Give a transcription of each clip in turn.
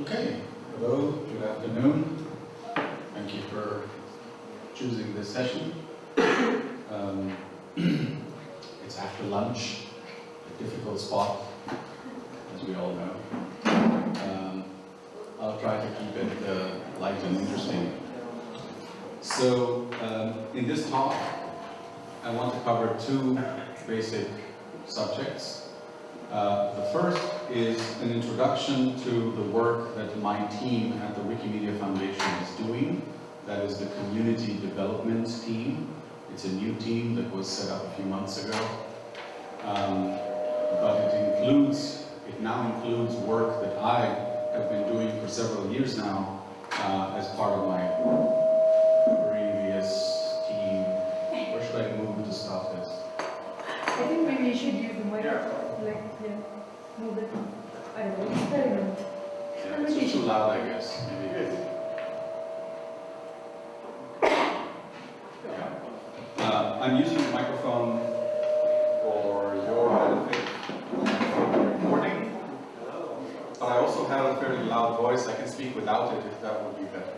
Okay, hello, good afternoon. Thank you for choosing this session. Um, it's after lunch, a difficult spot, as we all know. Um, I'll try to keep it uh, light and interesting. So, um, in this talk, I want to cover two basic subjects. Uh, the first is an introduction to the work that my team at the Wikimedia Foundation is doing. That is the Community Development Team. It's a new team that was set up a few months ago. Um, but it includes, it now includes work that I have been doing for several years now uh, as part of my like, yeah, move it. I don't know, I don't know. Yeah, it's just too loud, I guess, maybe. Yeah. Uh, I'm using the microphone for your benefit for recording, but I also have a fairly loud voice. I can speak without it if that would be better.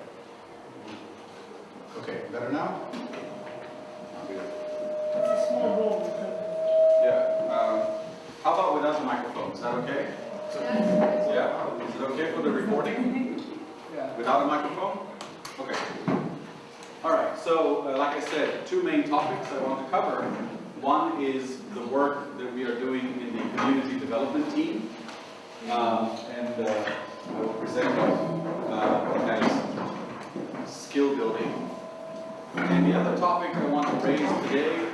Okay, better now? Good. It's a small room. How about without the microphone? Is that okay? Yeah? Is it okay for the recording? Without a microphone? Okay. All right, so uh, like I said, two main topics I want to cover. One is the work that we are doing in the community development team. Um, and uh, I will present uh, as skill building. And the other topic I want to raise today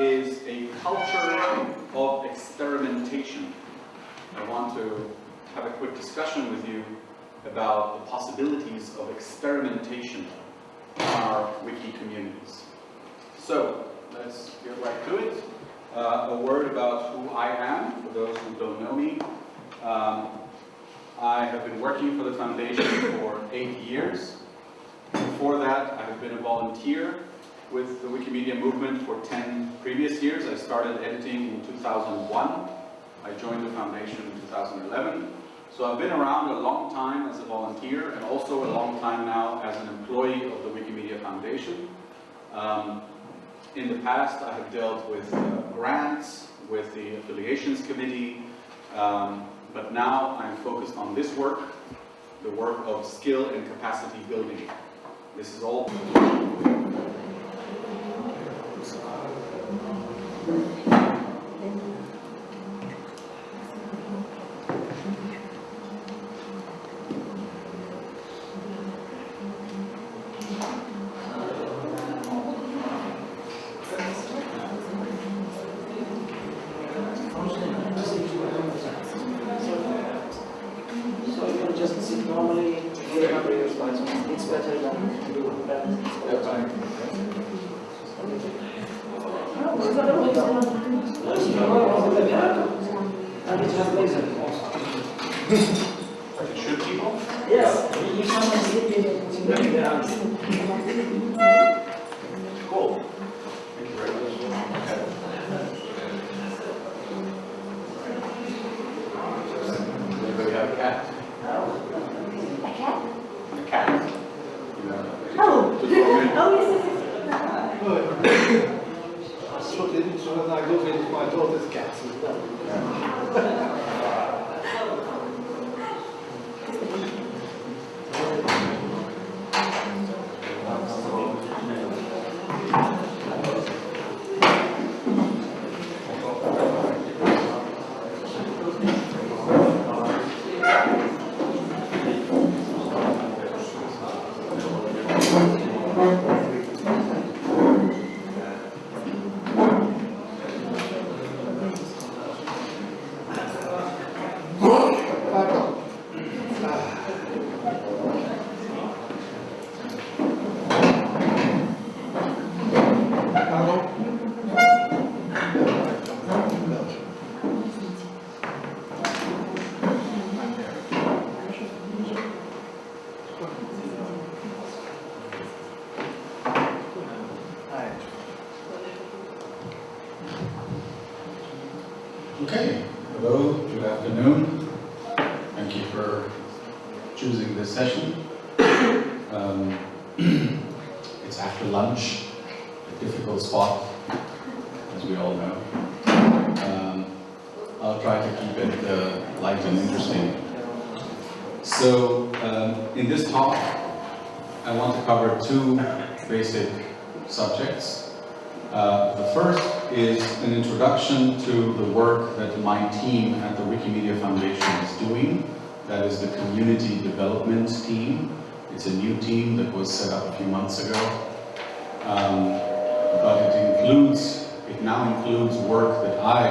is a culture of experimentation. I want to have a quick discussion with you about the possibilities of experimentation in our wiki communities. So, let's get right to it. Uh, a word about who I am, for those who don't know me. Um, I have been working for the foundation for eight years. Before that, I have been a volunteer with the Wikimedia movement for 10 previous years. I started editing in 2001. I joined the foundation in 2011. So I've been around a long time as a volunteer and also a long time now as an employee of the Wikimedia Foundation. Um, in the past, I have dealt with uh, grants, with the affiliations committee, um, but now I'm focused on this work, the work of skill and capacity building. This is all So Development Team. It's a new team that was set up a few months ago. Um, but it includes, it now includes work that I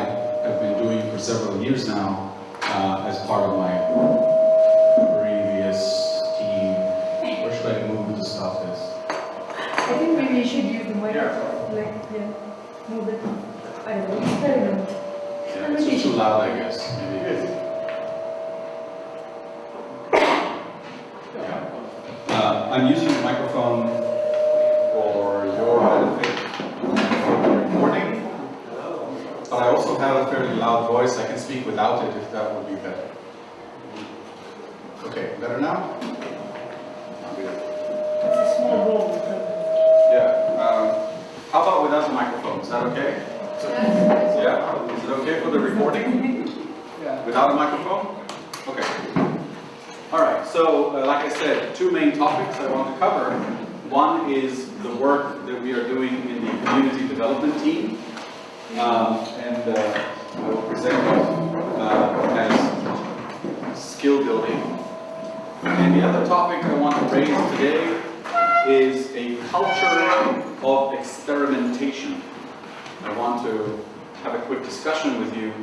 have been doing for several years now uh, as part of my previous team. Where should I move to stop this? I think maybe you should use the microphone, like, yeah, move it. I don't know, I don't know. Yeah, it's too loud, I guess, maybe. Yeah. Uh, I'm using the microphone for your benefit recording, but I also have a fairly loud voice. I can speak without it if that would be better. Okay, better now? It's a small room. Yeah, um, how about without the microphone, is that okay? Yeah, is it okay for the recording? Yeah. Without a microphone? Okay. All right, so uh, like I said, two main topics I want to cover. One is the work that we are doing in the community development team. Um, and uh, I will present it uh, as skill building. And the other topic I want to raise today is a culture of experimentation. I want to have a quick discussion with you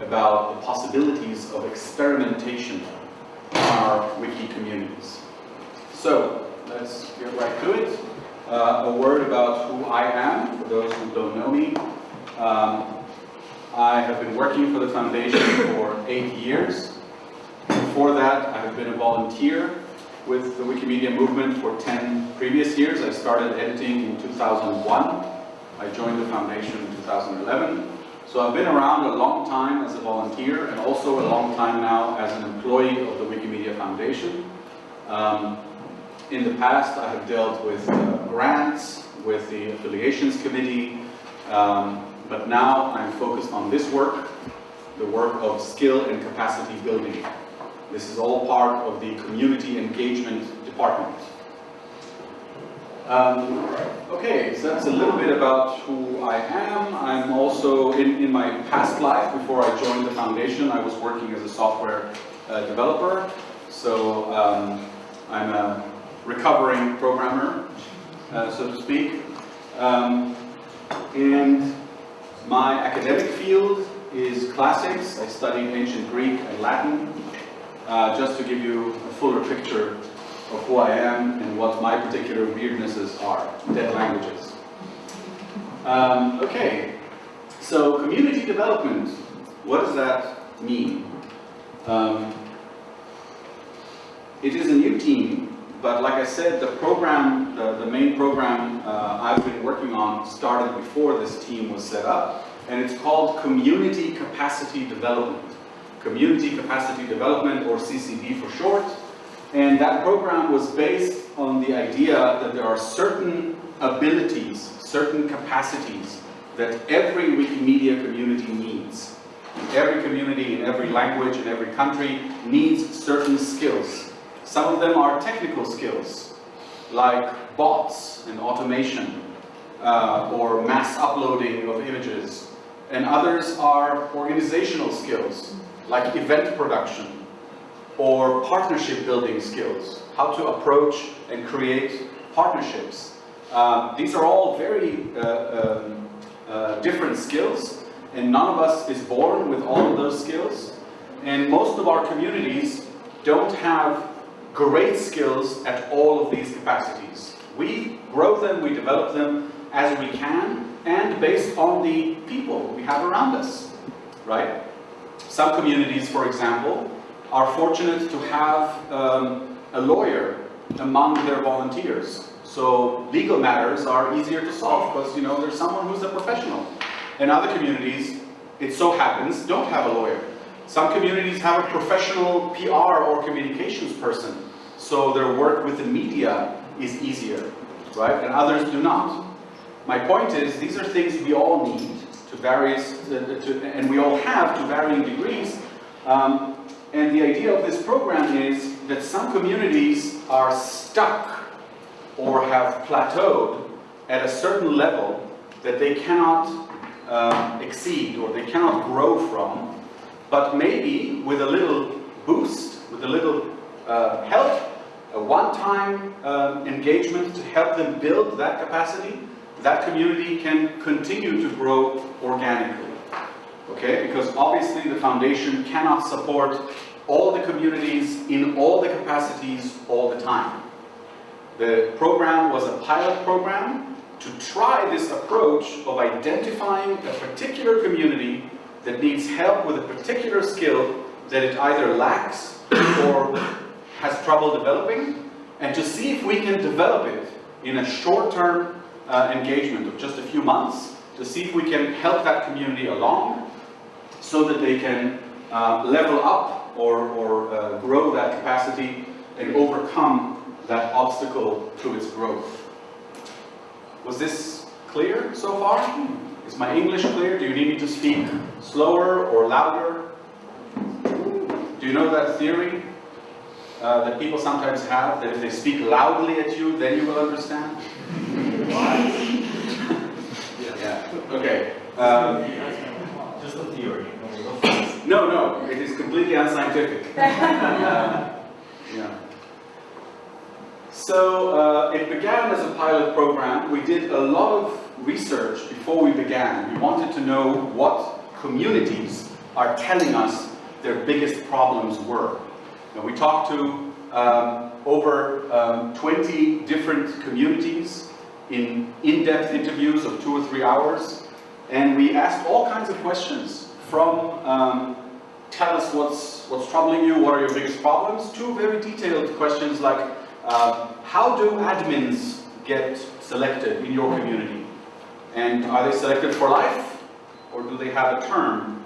about the possibilities of experimentation our wiki communities. So, let's get right to it. Uh, a word about who I am, for those who don't know me. Um, I have been working for the foundation for eight years. Before that, I have been a volunteer with the Wikimedia movement for 10 previous years. I started editing in 2001. I joined the foundation in 2011. So I've been around a long time as a volunteer and also a long time now as an employee of the Wikimedia Foundation. Um, in the past, I have dealt with uh, grants, with the affiliations committee, um, but now I'm focused on this work, the work of skill and capacity building. This is all part of the community engagement department. Um, okay, so that's a little bit about who I am. I'm also, in, in my past life, before I joined the foundation, I was working as a software uh, developer. So um, I'm a recovering programmer, uh, so to speak. Um, and my academic field is classics. I studied ancient Greek and Latin. Uh, just to give you a fuller picture of who I am and what my particular weirdnesses are, dead languages. Um, okay, so community development, what does that mean? Um, it is a new team, but like I said, the program, the, the main program uh, I've been working on started before this team was set up, and it's called Community Capacity Development. Community Capacity Development, or CCD for short. And that program was based on the idea that there are certain abilities, certain capacities that every Wikimedia community needs. Every community in every language in every country needs certain skills. Some of them are technical skills, like bots and automation, uh, or mass uploading of images. And others are organizational skills, like event production, or partnership building skills, how to approach and create partnerships. Um, these are all very uh, um, uh, different skills, and none of us is born with all of those skills. And most of our communities don't have great skills at all of these capacities. We grow them, we develop them as we can, and based on the people we have around us, right? Some communities, for example, are fortunate to have um, a lawyer among their volunteers. So legal matters are easier to solve because you know there's someone who's a professional. In other communities, it so happens, don't have a lawyer. Some communities have a professional PR or communications person so their work with the media is easier, right? And others do not. My point is, these are things we all need to various, uh, to, and we all have to varying degrees. Um, and the idea of this program is that some communities are stuck or have plateaued at a certain level that they cannot um, exceed or they cannot grow from, but maybe with a little boost, with a little uh, help, a one-time um, engagement to help them build that capacity, that community can continue to grow organically. Okay, because obviously the foundation cannot support all the communities in all the capacities all the time. The program was a pilot program to try this approach of identifying a particular community that needs help with a particular skill that it either lacks or has trouble developing, and to see if we can develop it in a short-term uh, engagement of just a few months, to see if we can help that community along so that they can uh, level up or, or uh, grow that capacity and overcome that obstacle to its growth. Was this clear so far? Is my English clear? Do you need me to speak slower or louder? Do you know that theory uh, that people sometimes have, that if they speak loudly at you, then you will understand? yeah, okay. Um, Just a theory. No, no, it is completely unscientific. Uh, yeah. So uh, it began as a pilot program. We did a lot of research before we began. We wanted to know what communities are telling us their biggest problems were. And we talked to um, over um, 20 different communities in in-depth interviews of two or three hours. And we asked all kinds of questions from um, tell us what's, what's troubling you, what are your biggest problems, to very detailed questions like uh, how do admins get selected in your community? And are they selected for life? Or do they have a term?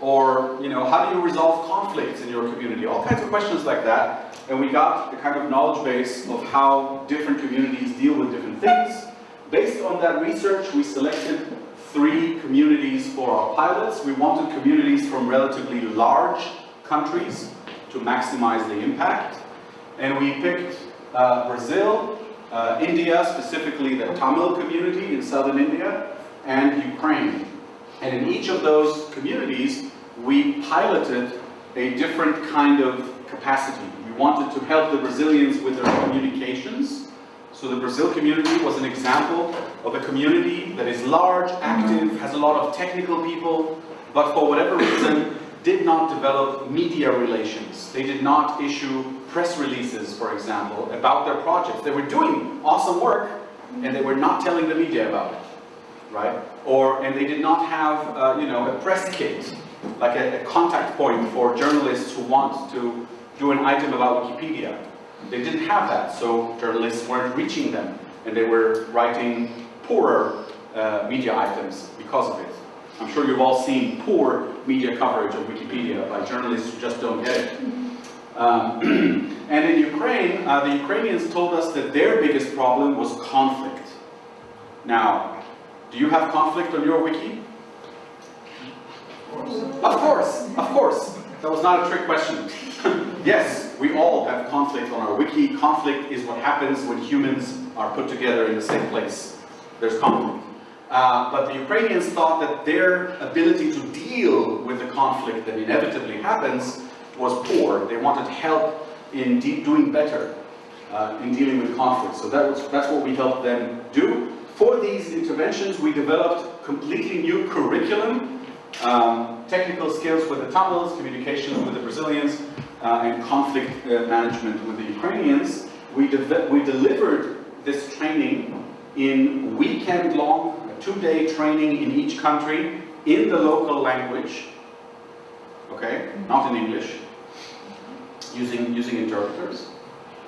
Or, you know, how do you resolve conflicts in your community? All kinds of questions like that. And we got the kind of knowledge base of how different communities deal with different things. Based on that research, we selected three communities for our pilots. We wanted communities from relatively large countries to maximize the impact. And we picked uh, Brazil, uh, India, specifically the Tamil community in southern India, and Ukraine. And in each of those communities, we piloted a different kind of capacity. We wanted to help the Brazilians with their communications. So the Brazil community was an example of a community that is large, active, has a lot of technical people, but for whatever reason, did not develop media relations. They did not issue press releases, for example, about their projects. They were doing awesome work, and they were not telling the media about it, right? Or, and they did not have, uh, you know, a press kit, like a, a contact point for journalists who want to do an item about Wikipedia. They didn't have that, so journalists weren't reaching them, and they were writing poorer uh, media items because of it. I'm sure you've all seen poor media coverage of Wikipedia by journalists who just don't get it. Um, and in Ukraine, uh, the Ukrainians told us that their biggest problem was conflict. Now, do you have conflict on your wiki? Of course, of course. That was not a trick question. yes, we all have conflict on our wiki. Conflict is what happens when humans are put together in the same place. There's conflict. Uh, but the Ukrainians thought that their ability to deal with the conflict that inevitably happens was poor. They wanted help in doing better uh, in dealing with conflict. So that was, that's what we helped them do. For these interventions, we developed completely new curriculum, um, technical skills with the Tamils, communications with the Brazilians, uh, and conflict uh, management with the Ukrainians. We, de we delivered this training in weekend-long two-day training in each country in the local language, okay, not in English, using, using interpreters.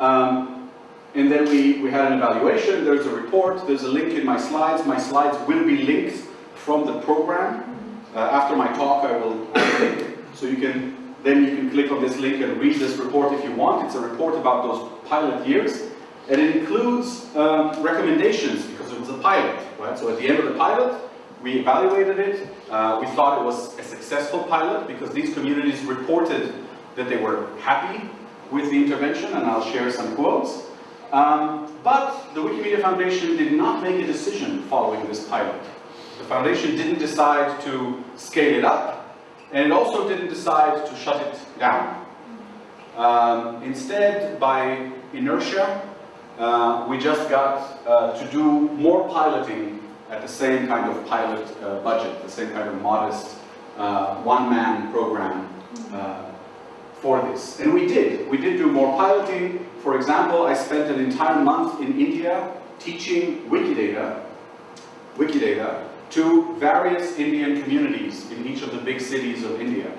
Um, and then we, we had an evaluation, there's a report, there's a link in my slides. My slides will be linked from the program. Uh, after my talk, I will. So you can, then you can click on this link and read this report if you want. It's a report about those pilot years. And it includes um, recommendations because it was a pilot, right? So at the end of the pilot, we evaluated it. Uh, we thought it was a successful pilot because these communities reported that they were happy with the intervention, and I'll share some quotes. Um, but the Wikimedia Foundation did not make a decision following this pilot. The foundation didn't decide to scale it up, and it also didn't decide to shut it down. Um, instead, by inertia, uh, we just got uh, to do more piloting at the same kind of pilot uh, budget, the same kind of modest uh, one-man program uh, for this. And we did. We did do more piloting. For example, I spent an entire month in India teaching Wikidata, Wikidata to various Indian communities in each of the big cities of India.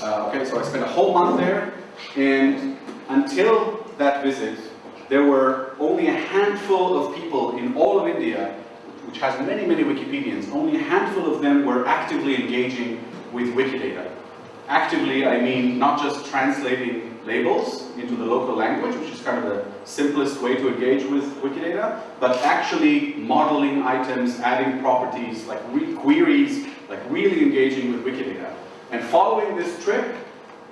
Uh, okay, so I spent a whole month there, and until that visit, there were only a handful of people in all of India, which has many, many Wikipedians, only a handful of them were actively engaging with Wikidata. Actively, I mean not just translating labels into the local language, which is kind of the simplest way to engage with Wikidata, but actually modeling items, adding properties, like queries, like really engaging with Wikidata. And following this trip,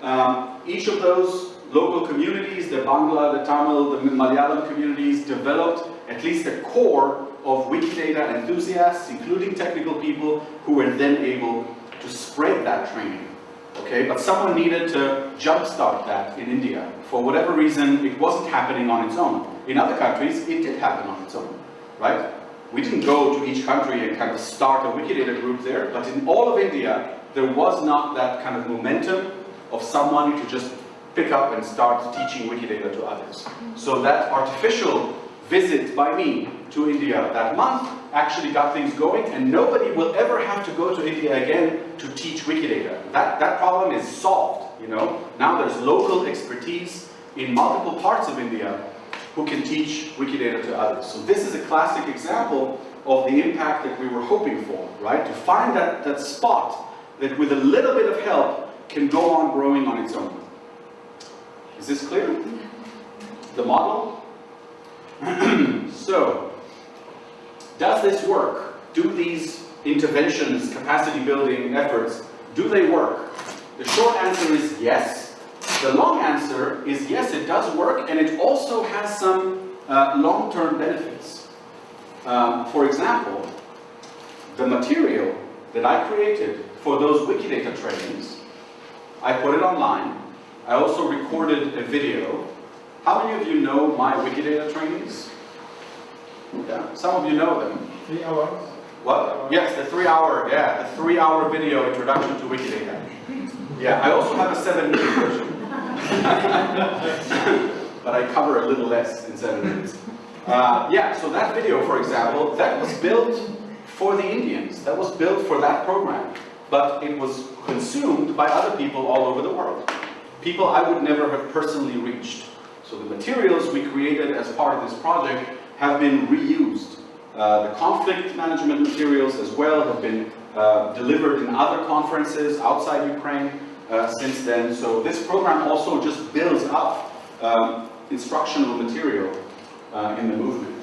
um, each of those local communities, the Bangla, the Tamil, the Malayalam communities, developed at least a core of Wikidata enthusiasts, including technical people, who were then able to spread that training. Okay, but someone needed to jumpstart that in India. For whatever reason, it wasn't happening on its own. In other countries, it did happen on its own, right? We didn't go to each country and kind of start a Wikidata group there, but in all of India, there was not that kind of momentum of someone to just pick up and start teaching Wikidata to others. So that artificial visit by me to India that month actually got things going and nobody will ever have to go to India again to teach Wikidata. That, that problem is solved, you know. Now there's local expertise in multiple parts of India who can teach Wikidata to others. So this is a classic example of the impact that we were hoping for, right? To find that, that spot that with a little bit of help can go on growing on its own. Is this clear? The model? so, does this work? Do these interventions, capacity building efforts, do they work? The short answer is yes. The long answer is yes, it does work, and it also has some uh, long-term benefits. Um, for example, the material that I created for those Wikidata trainings, I put it online. I also recorded a video. How many of you know my Wikidata trainings? Yeah, some of you know them. Three hours. What? Yes, the three-hour, yeah, the three-hour video introduction to Wikidata. Yeah, I also have a seven-minute version. but I cover a little less in seven minutes. Uh, yeah, so that video, for example, that was built for the Indians. That was built for that program. But it was consumed by other people all over the world. People I would never have personally reached. So the materials we created as part of this project have been reused. Uh, the conflict management materials as well have been uh, delivered in other conferences outside Ukraine uh, since then. So this program also just builds up um, instructional material uh, in the movement.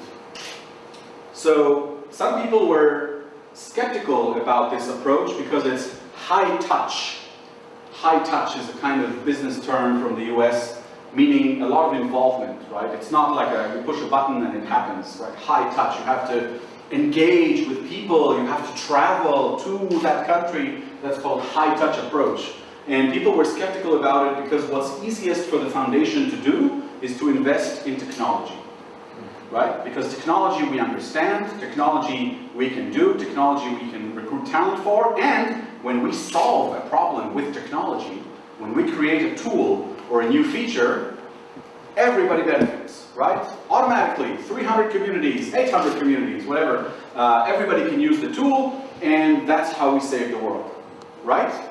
So some people were skeptical about this approach because it's high touch. High touch is a kind of business term from the US meaning a lot of involvement, right? It's not like a, you push a button and it happens, right? High touch, you have to engage with people, you have to travel to that country. That's called high touch approach. And people were skeptical about it because what's easiest for the foundation to do is to invest in technology, right? Because technology we understand, technology we can do, technology we can recruit talent for, and when we solve a problem with technology, when we create a tool or a new feature, everybody benefits, right? Automatically, 300 communities, 800 communities, whatever, uh, everybody can use the tool, and that's how we save the world, right?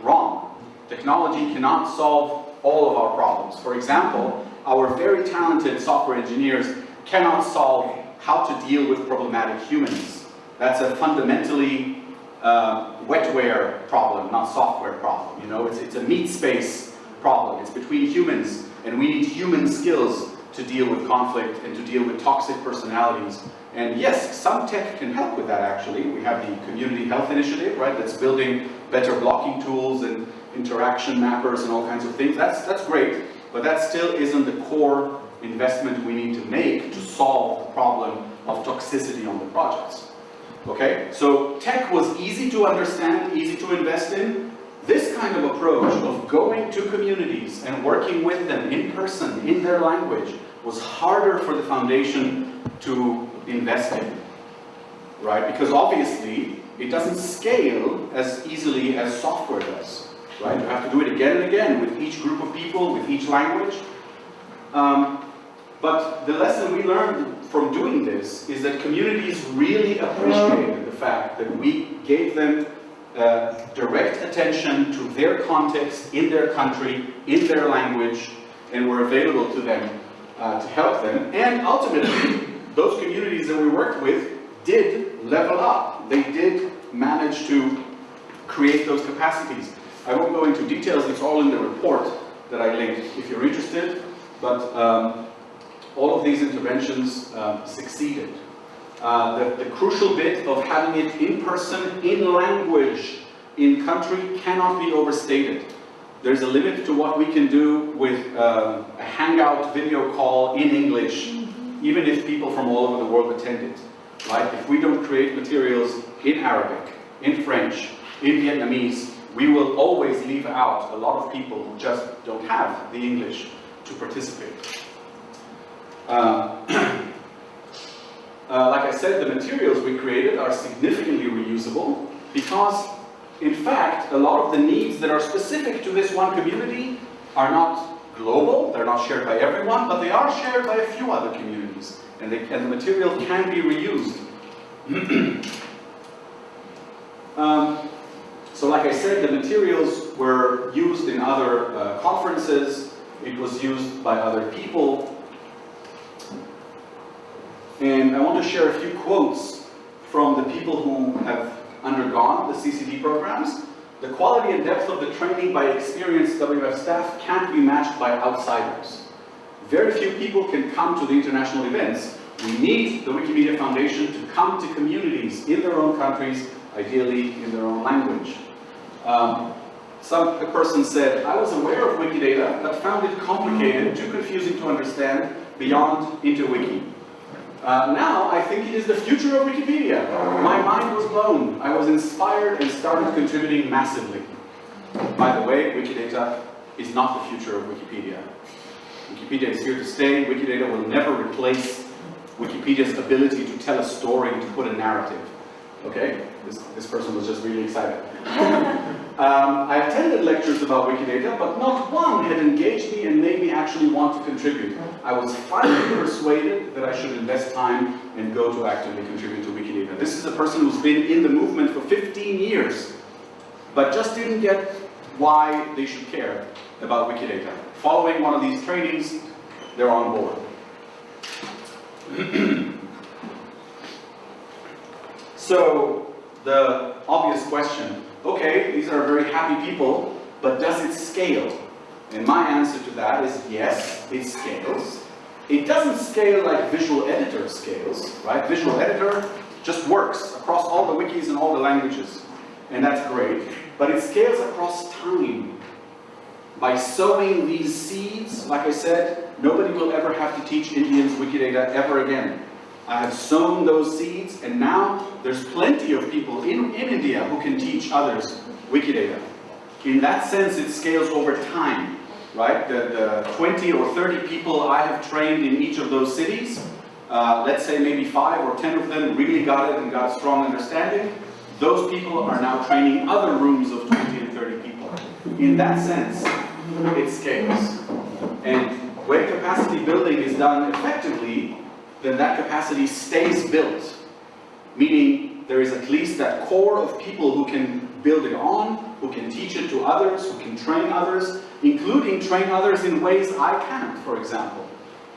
Wrong. Technology cannot solve all of our problems. For example, our very talented software engineers cannot solve how to deal with problematic humans. That's a fundamentally uh, wetware problem, not software problem. You know, it's, it's a meat space problem. It's between humans, and we need human skills to deal with conflict and to deal with toxic personalities. And yes, some tech can help with that actually. We have the Community Health Initiative, right, that's building better blocking tools and interaction mappers and all kinds of things. That's, that's great, but that still isn't the core investment we need to make to solve the problem of toxicity on the projects. Okay, so tech was easy to understand, easy to invest in. This kind of approach of going to communities and working with them in person, in their language, was harder for the foundation to invest in, right? Because obviously, it doesn't scale as easily as software does, right? You have to do it again and again with each group of people, with each language. Um, but the lesson we learned from doing this is that communities really appreciated the fact that we gave them uh, direct attention to their context, in their country, in their language, and were available to them uh, to help them. And ultimately, those communities that we worked with did level up. They did manage to create those capacities. I won't go into details, it's all in the report that I linked if you're interested, but um, all of these interventions um, succeeded. Uh, the, the, crucial bit of having it in person, in language, in country cannot be overstated. There's a limit to what we can do with um, a hangout video call in English, even if people from all over the world attend it. Right? If we don't create materials in Arabic, in French, in Vietnamese, we will always leave out a lot of people who just don't have the English to participate. Uh, uh, like I said, the materials we created are significantly reusable because, in fact, a lot of the needs that are specific to this one community are not global, they're not shared by everyone, but they are shared by a few other communities, and, they, and the material can be reused. um, so like I said, the materials were used in other uh, conferences, it was used by other people, and I want to share a few quotes from the people who have undergone the CCD programs. The quality and depth of the training by experienced WF staff can't be matched by outsiders. Very few people can come to the international events. We need the Wikimedia Foundation to come to communities in their own countries, ideally in their own language. Um, some a person said, I was aware of Wikidata, but found it complicated, too confusing to understand, beyond InterWiki. Uh, now, I think it is the future of Wikipedia. My mind was blown. I was inspired and started contributing massively. By the way, Wikidata is not the future of Wikipedia. Wikipedia is here to stay. Wikidata will never replace Wikipedia's ability to tell a story to put a narrative. Okay? This, this person was just really excited. um, I attended lectures about Wikidata, but not one had engaged me and made me actually want to contribute. I was finally persuaded that I should invest time and go to actively contribute to Wikidata. This is a person who's been in the movement for 15 years, but just didn't get why they should care about Wikidata. Following one of these trainings, they're on board. so, the obvious question, okay, these are very happy people, but does it scale? And my answer to that is yes, it scales. It doesn't scale like Visual Editor scales, right? Visual Editor just works across all the wikis and all the languages, and that's great. But it scales across time. By sowing these seeds, like I said, nobody will ever have to teach Indians Wikidata ever again. I have sown those seeds, and now there's plenty of people in, in India who can teach others Wikidata. In that sense, it scales over time, right? The, the 20 or 30 people I have trained in each of those cities, uh, let's say maybe five or 10 of them really got it and got a strong understanding. Those people are now training other rooms of 20 and 30 people. In that sense, it scales. And when capacity building is done effectively, then that capacity stays built. Meaning there is at least that core of people who can build it on, who can teach it to others, who can train others, including train others in ways I can't, for example.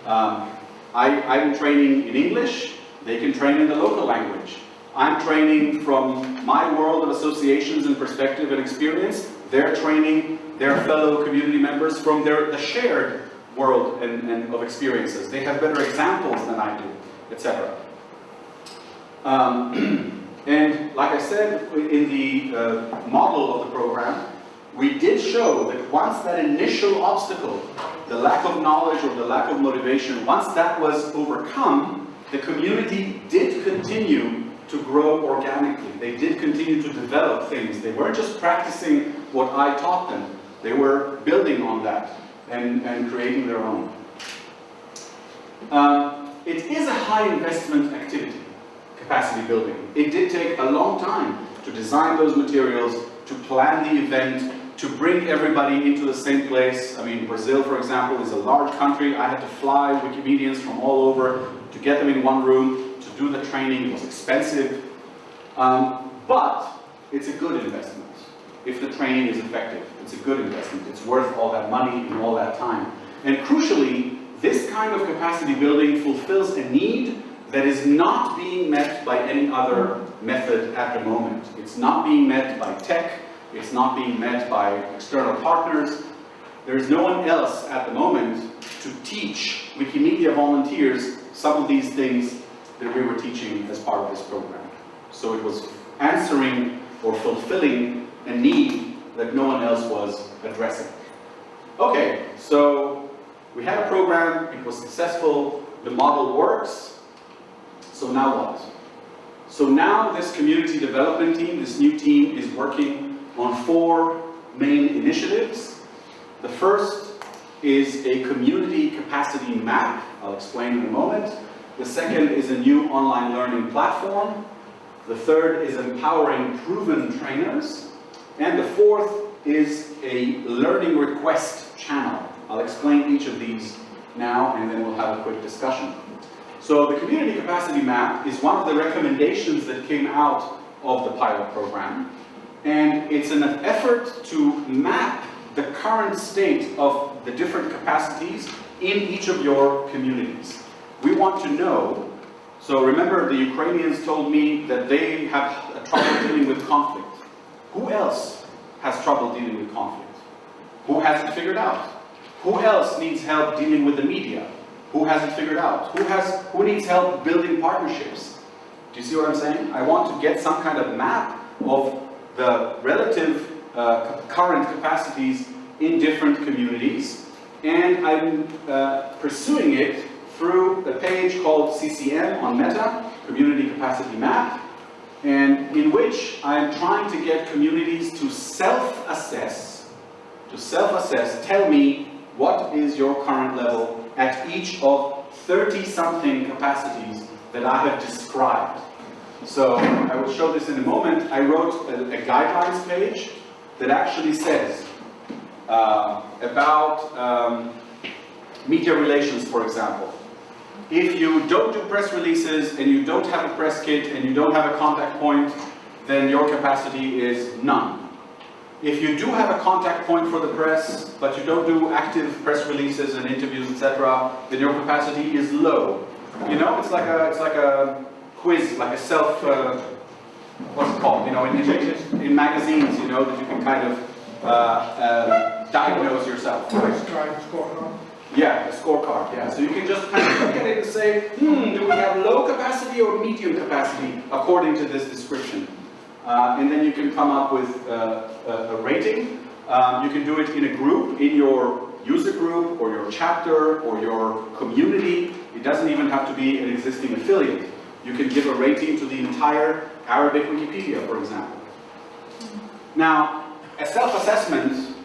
Um, I, I'm training in English, they can train in the local language. I'm training from my world of associations and perspective and experience, They're training their fellow community members from their the shared world and, and of experiences. They have better examples than I do, etc. Um, and like I said in the uh, model of the program, we did show that once that initial obstacle, the lack of knowledge or the lack of motivation, once that was overcome, the community did continue to grow organically. They did continue to develop things. They weren't just practicing what I taught them. They were building on that and, and creating their own. Um, it is a high investment activity, capacity building. It did take a long time to design those materials, to plan the event, to bring everybody into the same place. I mean, Brazil, for example, is a large country. I had to fly Wikimedians from all over to get them in one room, to do the training. It was expensive. Um, but it's a good investment. If the training is effective, it's a good investment. It's worth all that money and all that time. And crucially, this kind of capacity building fulfills a need that is not being met by any other method at the moment. It's not being met by tech, it's not being met by external partners. There is no one else at the moment to teach Wikimedia volunteers some of these things that we were teaching as part of this program. So it was answering or fulfilling a need that no one else was addressing. Okay, so we had a program, it was successful, the model works, so now what? So now this community development team, this new team is working on four main initiatives. The first is a community capacity map, I'll explain in a moment. The second is a new online learning platform. The third is empowering proven trainers. And the fourth is a learning request channel. I'll explain each of these now and then we'll have a quick discussion. So the community capacity map is one of the recommendations that came out of the pilot program. And it's an effort to map the current state of the different capacities in each of your communities. We want to know, so remember the Ukrainians told me that they have a trouble dealing with conflict. Who else has trouble dealing with conflict? Who has it figured out? Who else needs help dealing with the media? Who has it figured out? Who, has, who needs help building partnerships? Do you see what I'm saying? I want to get some kind of map of the relative uh, current capacities in different communities and I'm uh, pursuing it through a page called CCM on Meta, Community Capacity Map, and in which I'm trying to get communities to self-assess, to self-assess, tell me what is your current level at each of 30-something capacities that I have described. So I will show this in a moment. I wrote a, a guidelines page that actually says uh, about um, media relations, for example. If you don't do press releases and you don't have a press kit and you don't have a contact point, then your capacity is none. If you do have a contact point for the press, but you don't do active press releases and interviews, etc., then your capacity is low. You know, it's like a, it's like a quiz, like a self, uh, what's it called? You know, in, in, in, magazines, you know, that you can kind of uh, uh, diagnose yourself. Yeah, a scorecard, yeah. So you can just kind of look at it and say, hmm, do we have low capacity or medium capacity according to this description? Uh, and then you can come up with uh, a, rating. Um, you can do it in a group, in your user group, or your chapter, or your community. It doesn't even have to be an existing affiliate. You can give a rating to the entire Arabic Wikipedia, for example. Now, a self-assessment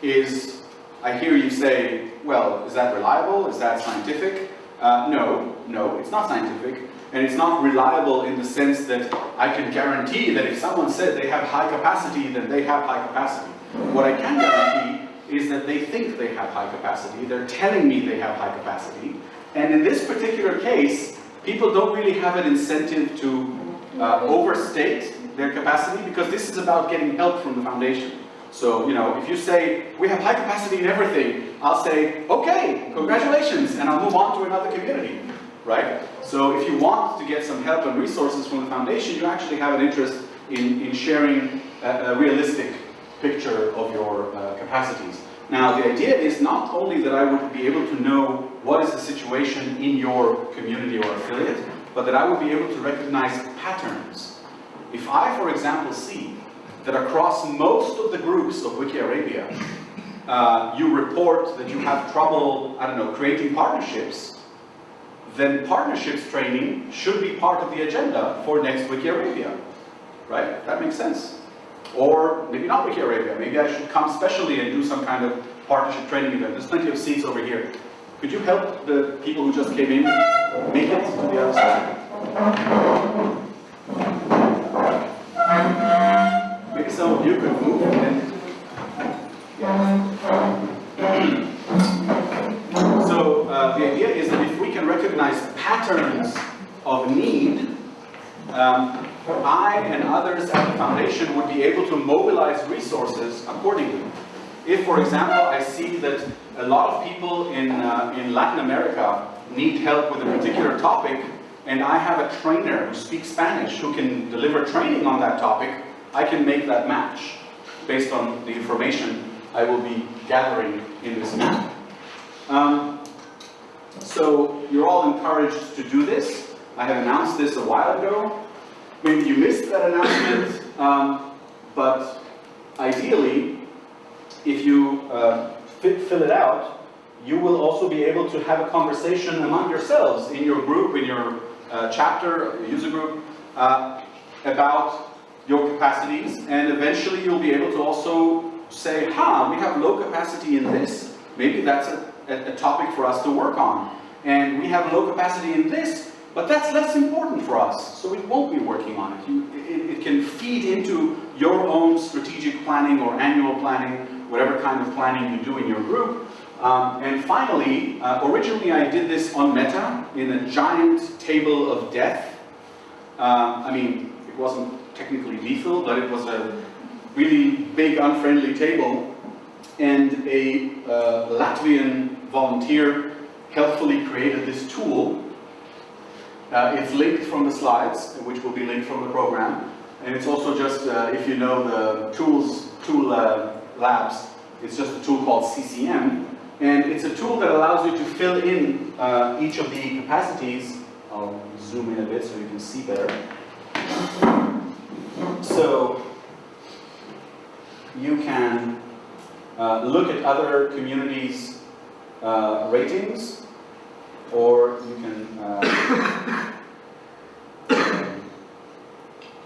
is, I hear you say, well, is that reliable? Is that scientific? Uh, no, no, it's not scientific. And it's not reliable in the sense that I can guarantee that if someone said they have high capacity, then they have high capacity. What I can guarantee is that they think they have high capacity. They're telling me they have high capacity. And in this particular case, people don't really have an incentive to uh, overstate their capacity because this is about getting help from the foundation. So, you know, if you say, we have high capacity in everything, I'll say, okay, congratulations, and I'll move on to another community, right? So if you want to get some help and resources from the foundation, you actually have an interest in, in sharing a, a realistic picture of your uh, capacities. Now, the idea is not only that I would be able to know what is the situation in your community or affiliate, but that I would be able to recognize patterns. If I, for example, see that across most of the groups of Wiki Arabia, uh, you report that you have trouble, I don't know, creating partnerships, then partnerships training should be part of the agenda for next Wiki Arabia. Right? That makes sense. Or maybe not Wiki Arabia, maybe I should come specially and do some kind of partnership training event. There's plenty of seats over here. Could you help the people who just came in make it to the other side? Of you could move and so uh, the idea is that if we can recognize patterns of need, um, I and others at the foundation would be able to mobilize resources accordingly. If, for example, I see that a lot of people in, uh, in Latin America need help with a particular topic, and I have a trainer who speaks Spanish who can deliver training on that topic, I can make that match based on the information I will be gathering in this map. Um, so you're all encouraged to do this. I have announced this a while ago. Maybe you missed that announcement, um, but ideally, if you uh, fill it out, you will also be able to have a conversation among yourselves in your group, in your uh, chapter, user group, uh, about your capacities, and eventually you'll be able to also say, huh, we have low capacity in this, maybe that's a, a, topic for us to work on. And we have low capacity in this, but that's less important for us, so we won't be working on it. You, it, it can feed into your own strategic planning or annual planning, whatever kind of planning you do in your group. Um, and finally, uh, originally I did this on Meta in a giant table of death. Um, I mean, it wasn't technically lethal, but it was a really big unfriendly table. And a uh, Latvian volunteer helpfully created this tool. Uh, it's linked from the slides, which will be linked from the program. And it's also just, uh, if you know the tools, tool uh, labs, it's just a tool called CCM. And it's a tool that allows you to fill in uh, each of the capacities. I'll zoom in a bit so you can see better. So you can uh, look at other communities' uh, ratings, or you can, uh,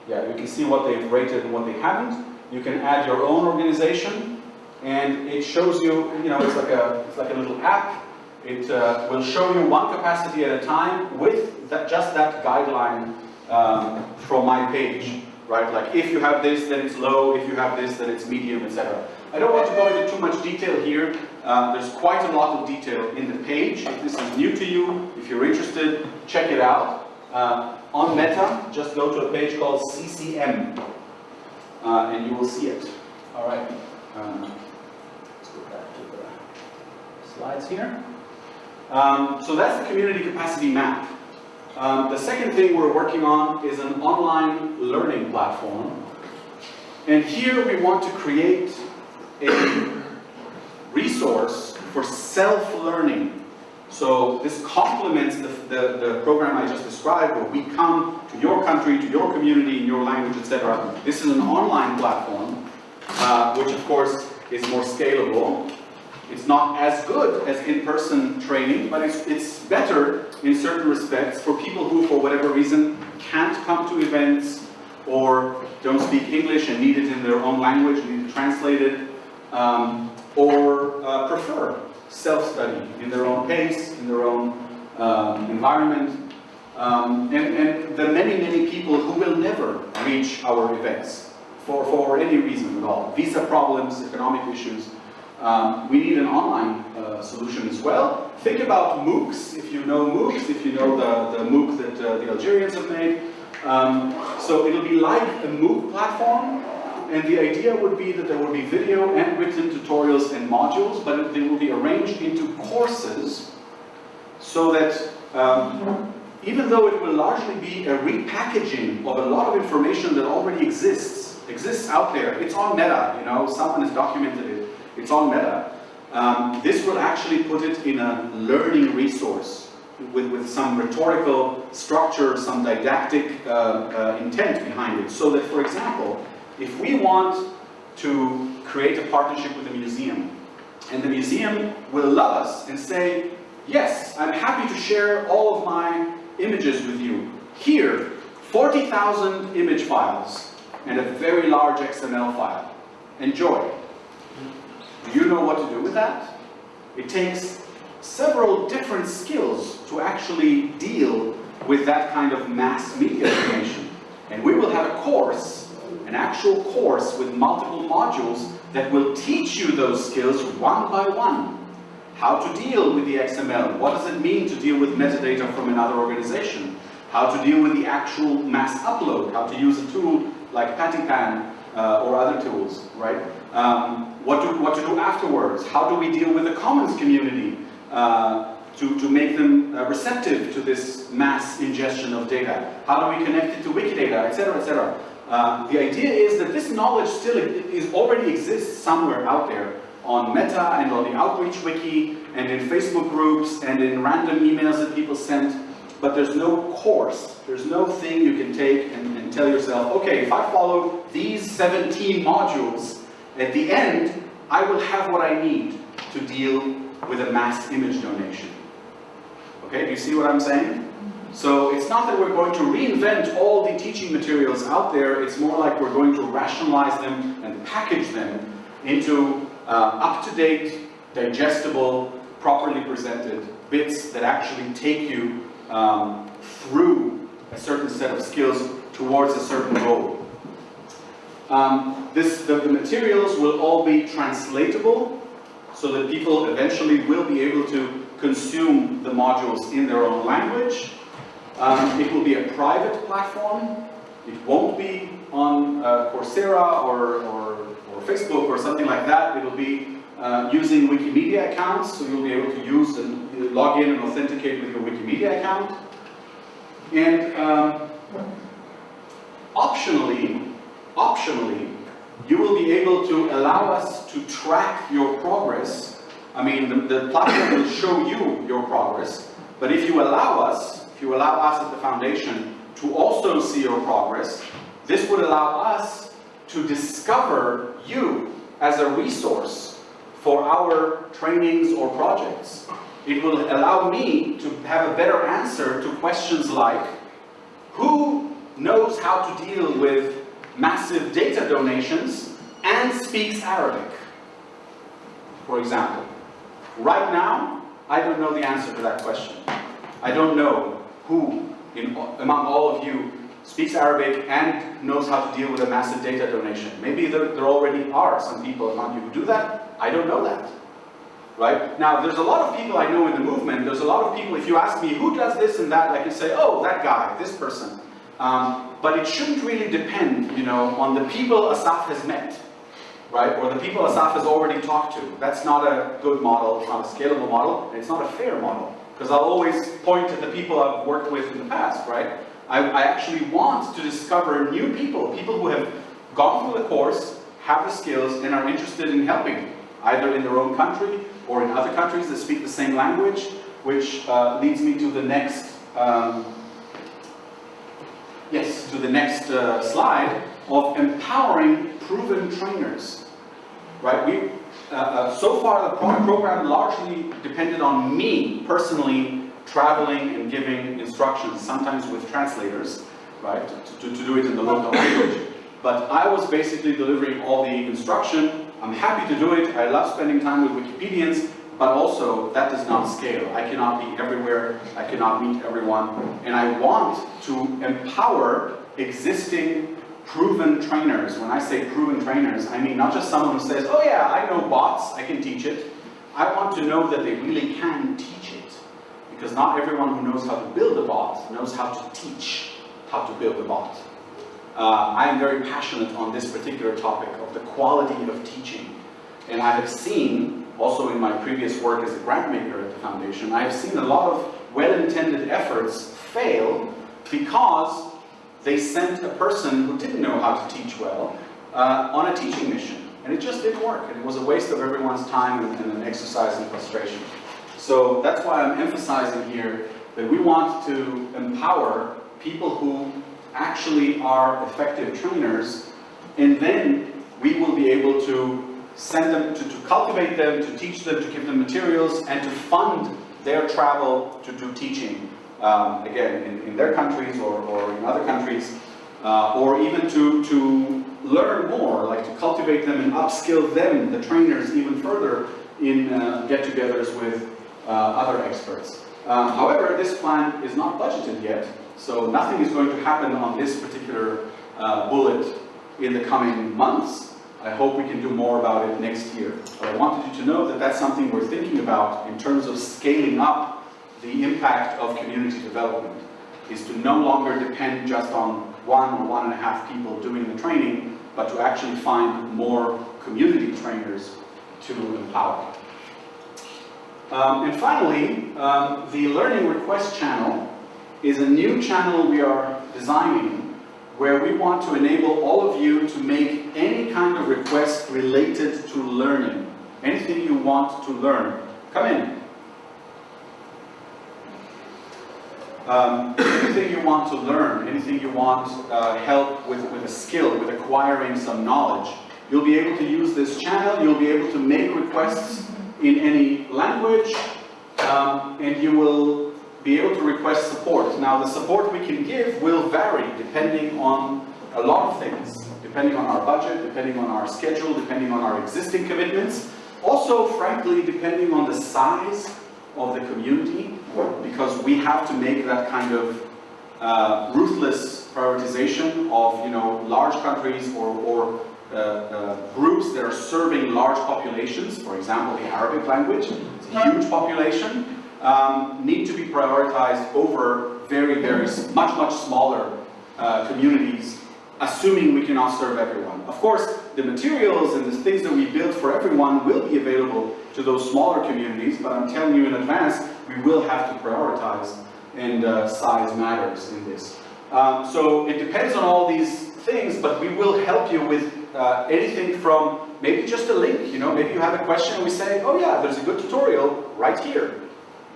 yeah, you can see what they've rated and what they haven't. You can add your own organization, and it shows you, you know, it's like a, it's like a little app. It uh, will show you one capacity at a time with that, just that guideline um, from my page right? Like if you have this, then it's low, if you have this, then it's medium, etc. I don't want to go into too much detail here. Uh, there's quite a lot of detail in the page. If this is new to you, if you're interested, check it out. Uh, on Meta, just go to a page called CCM, uh, and you will see it. All right. Um, let's go back to the slides here. Um, so that's the community capacity map. Um, the second thing we're working on is an online learning platform. And here we want to create a resource for self-learning. So this complements the, the, the, program I just described where we come to your country, to your community, in your language, etc. This is an online platform, uh, which of course is more scalable. It's not as good as in-person training, but it's, it's better in certain respects for people who, for whatever reason, can't come to events or don't speak English and need it in their own language, need it translated, um, or uh, prefer self-study in their own pace, in their own um, environment, um, and, and the many, many people who will never reach our events for, for any reason at all. Visa problems, economic issues, um, we need an online uh, solution as well. Think about MOOCs, if you know MOOCs, if you know the, the MOOC that uh, the Algerians have made. Um, so it'll be like a MOOC platform, and the idea would be that there will be video and written tutorials and modules, but they will be arranged into courses so that um, even though it will largely be a repackaging of a lot of information that already exists exists out there. It's on Meta, you know, someone has documented it. It's on Meta. Um, this will actually put it in a learning resource with, with some rhetorical structure, some didactic uh, uh, intent behind it. So that, for example, if we want to create a partnership with a museum, and the museum will love us and say, yes, I'm happy to share all of my images with you. Here, 40,000 image files and a very large XML file. Enjoy. Do you know what to do with that? It takes several different skills to actually deal with that kind of mass media information. And we will have a course, an actual course with multiple modules that will teach you those skills one by one. How to deal with the XML, what does it mean to deal with metadata from another organization, how to deal with the actual mass upload, how to use a tool like Pattypan uh, or other tools, right? Um, what, to, what to do afterwards, how do we deal with the commons community uh, to, to make them uh, receptive to this mass ingestion of data, how do we connect it to Wikidata, etc., etc. Uh, the idea is that this knowledge still is already exists somewhere out there on Meta and on the Outreach Wiki and in Facebook groups and in random emails that people send, but there's no course, there's no thing you can take and, and tell yourself, okay, if I follow these 17 modules, at the end, I will have what I need to deal with a mass image donation. Okay, do you see what I'm saying? So it's not that we're going to reinvent all the teaching materials out there, it's more like we're going to rationalize them and package them into uh, up-to-date, digestible, properly presented bits that actually take you um, through a certain set of skills towards a certain goal. Um, this, the, the materials will all be translatable so that people eventually will be able to consume the modules in their own language. Um, it will be a private platform. It won't be on uh, Coursera or, or, or, Facebook or something like that. It will be uh, using Wikimedia accounts, so you'll be able to use and log in and authenticate with your Wikimedia account. And um, optionally, optionally, you will be able to allow us to track your progress. I mean, the, the platform will show you your progress, but if you allow us, if you allow us at the foundation to also see your progress, this would allow us to discover you as a resource for our trainings or projects. It will allow me to have a better answer to questions like, who knows how to deal with massive data donations and speaks Arabic, for example. Right now, I don't know the answer to that question. I don't know who in, among all of you speaks Arabic and knows how to deal with a massive data donation. Maybe there, there already are some people among you who do that. I don't know that. Right? Now, there's a lot of people I know in the movement. There's a lot of people, if you ask me who does this and that, I can say, oh, that guy, this person. Um, but it shouldn't really depend, you know, on the people Asaf has met, right? Or the people Asaf has already talked to. That's not a good model, it's not a scalable model, and it's not a fair model. Because I'll always point to the people I've worked with in the past, right? I, I actually want to discover new people, people who have gone through the course, have the skills, and are interested in helping, either in their own country or in other countries that speak the same language, which uh, leads me to the next um, yes, to the next uh, slide, of empowering proven trainers. Right, we, uh, uh, so far the pro program largely depended on me personally traveling and giving instructions, sometimes with translators, right, to, to, to do it in the local language. But I was basically delivering all the instruction. I'm happy to do it. I love spending time with Wikipedians, but also that does not scale. I cannot be everywhere, I cannot meet everyone, and I want to empower existing proven trainers. When I say proven trainers, I mean not just someone who says, oh yeah, I know bots, I can teach it. I want to know that they really can teach it. Because not everyone who knows how to build a bot knows how to teach how to build a bot. Uh, I am very passionate on this particular topic of the quality of teaching. And I have seen also in my previous work as a grant maker at the foundation, I have seen a lot of well-intended efforts fail because they sent a person who didn't know how to teach well uh, on a teaching mission. And it just didn't work, and it was a waste of everyone's time and, and an exercise in frustration. So that's why I'm emphasizing here that we want to empower people who actually are effective trainers, and then we will be able to send them, to, to cultivate them, to teach them, to give them materials, and to fund their travel to do teaching, um, again, in, in their countries or, or in other countries, uh, or even to, to learn more, like to cultivate them and upskill them, the trainers, even further in uh, get-togethers with uh, other experts. Um, however, this plan is not budgeted yet, so nothing is going to happen on this particular uh, bullet in the coming months. I hope we can do more about it next year. But I wanted you to know that that's something we're thinking about in terms of scaling up the impact of community development, is to no longer depend just on one or one and a half people doing the training, but to actually find more community trainers to empower. Um, and finally, um, the Learning Request channel is a new channel we are designing where we want to enable all of you to make any kind of request related to learning. Anything you want to learn, come in. Um, anything you want to learn, anything you want uh, help with, with a skill, with acquiring some knowledge, you'll be able to use this channel, you'll be able to make requests in any language, um, and you will be able to request support. Now the support we can give will vary depending on a lot of things, depending on our budget, depending on our schedule, depending on our existing commitments, also frankly depending on the size of the community, because we have to make that kind of uh, ruthless prioritization of you know large countries or, or uh, uh, groups that are serving large populations, for example the Arabic language, it's a huge population, um, need to be prioritized over very, very, much, much smaller uh, communities, assuming we cannot serve everyone. Of course, the materials and the things that we build for everyone will be available to those smaller communities, but I'm telling you in advance, we will have to prioritize, and uh, size matters in this. Um, so it depends on all these things, but we will help you with uh, anything from maybe just a link, you know, maybe you have a question and we say, oh yeah, there's a good tutorial right here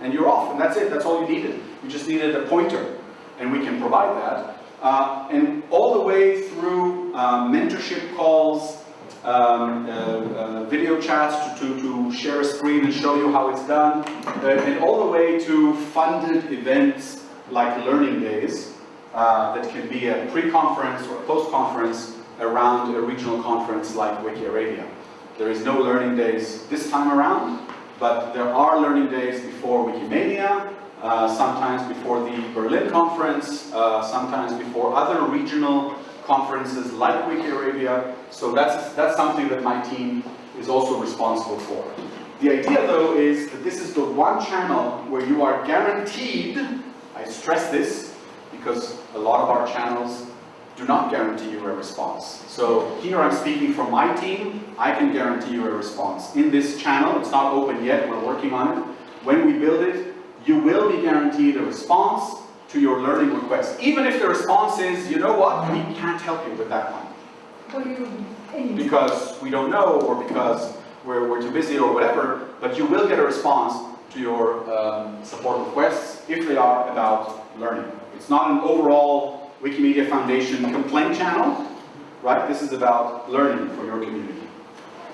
and you're off, and that's it, that's all you needed. You just needed a pointer, and we can provide that. Uh, and all the way through uh, mentorship calls, um, uh, uh video chats to, to, to, share a screen and show you how it's done, uh, and all the way to funded events like learning days uh, that can be a pre-conference or a post-conference around a regional conference like Wiki Arabia. There is no learning days this time around, but there are learning days before Wikimania, uh, sometimes before the Berlin conference, uh, sometimes before other regional conferences like Wiki Arabia. So that's, that's something that my team is also responsible for. The idea though is that this is the one channel where you are guaranteed, I stress this, because a lot of our channels do not guarantee you a response. So here I'm speaking from my team, I can guarantee you a response. In this channel, it's not open yet, we're working on it. When we build it, you will be guaranteed a response to your learning request. Even if the response is, you know what, we can't help you with that one. Because we don't know, or because we're, we're too busy, or whatever, but you will get a response to your um, support requests if they are about learning. It's not an overall Wikimedia Foundation complaint channel, right? This is about learning for your community.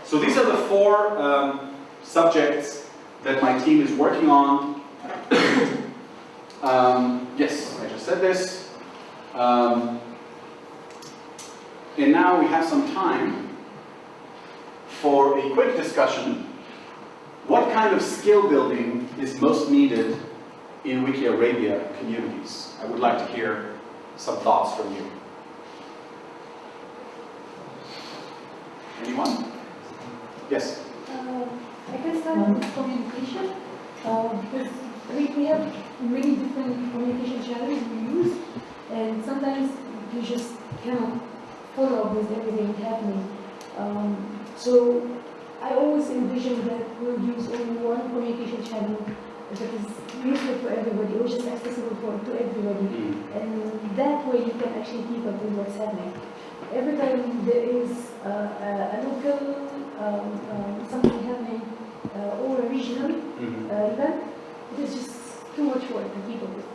So these are the four um, subjects that my team is working on. um, yes, I just said this. Um, and now we have some time for a quick discussion. What kind of skill building is most needed in Wiki Arabia communities? I would like to hear some thoughts from you. Anyone? Yes? Uh, I start with communication, uh, because we, we have many different communication channels we use, and sometimes you just cannot follow up with everything happening. Um, so I always envision that we'll use only one communication channel that is useful for everybody, which is accessible for to everybody. Mm. And that way you can actually keep up with what's happening. every time there is uh, a, a local, um, um, something happening, uh, or a regional Mhm. uh, event, it is just too much work to keep up with.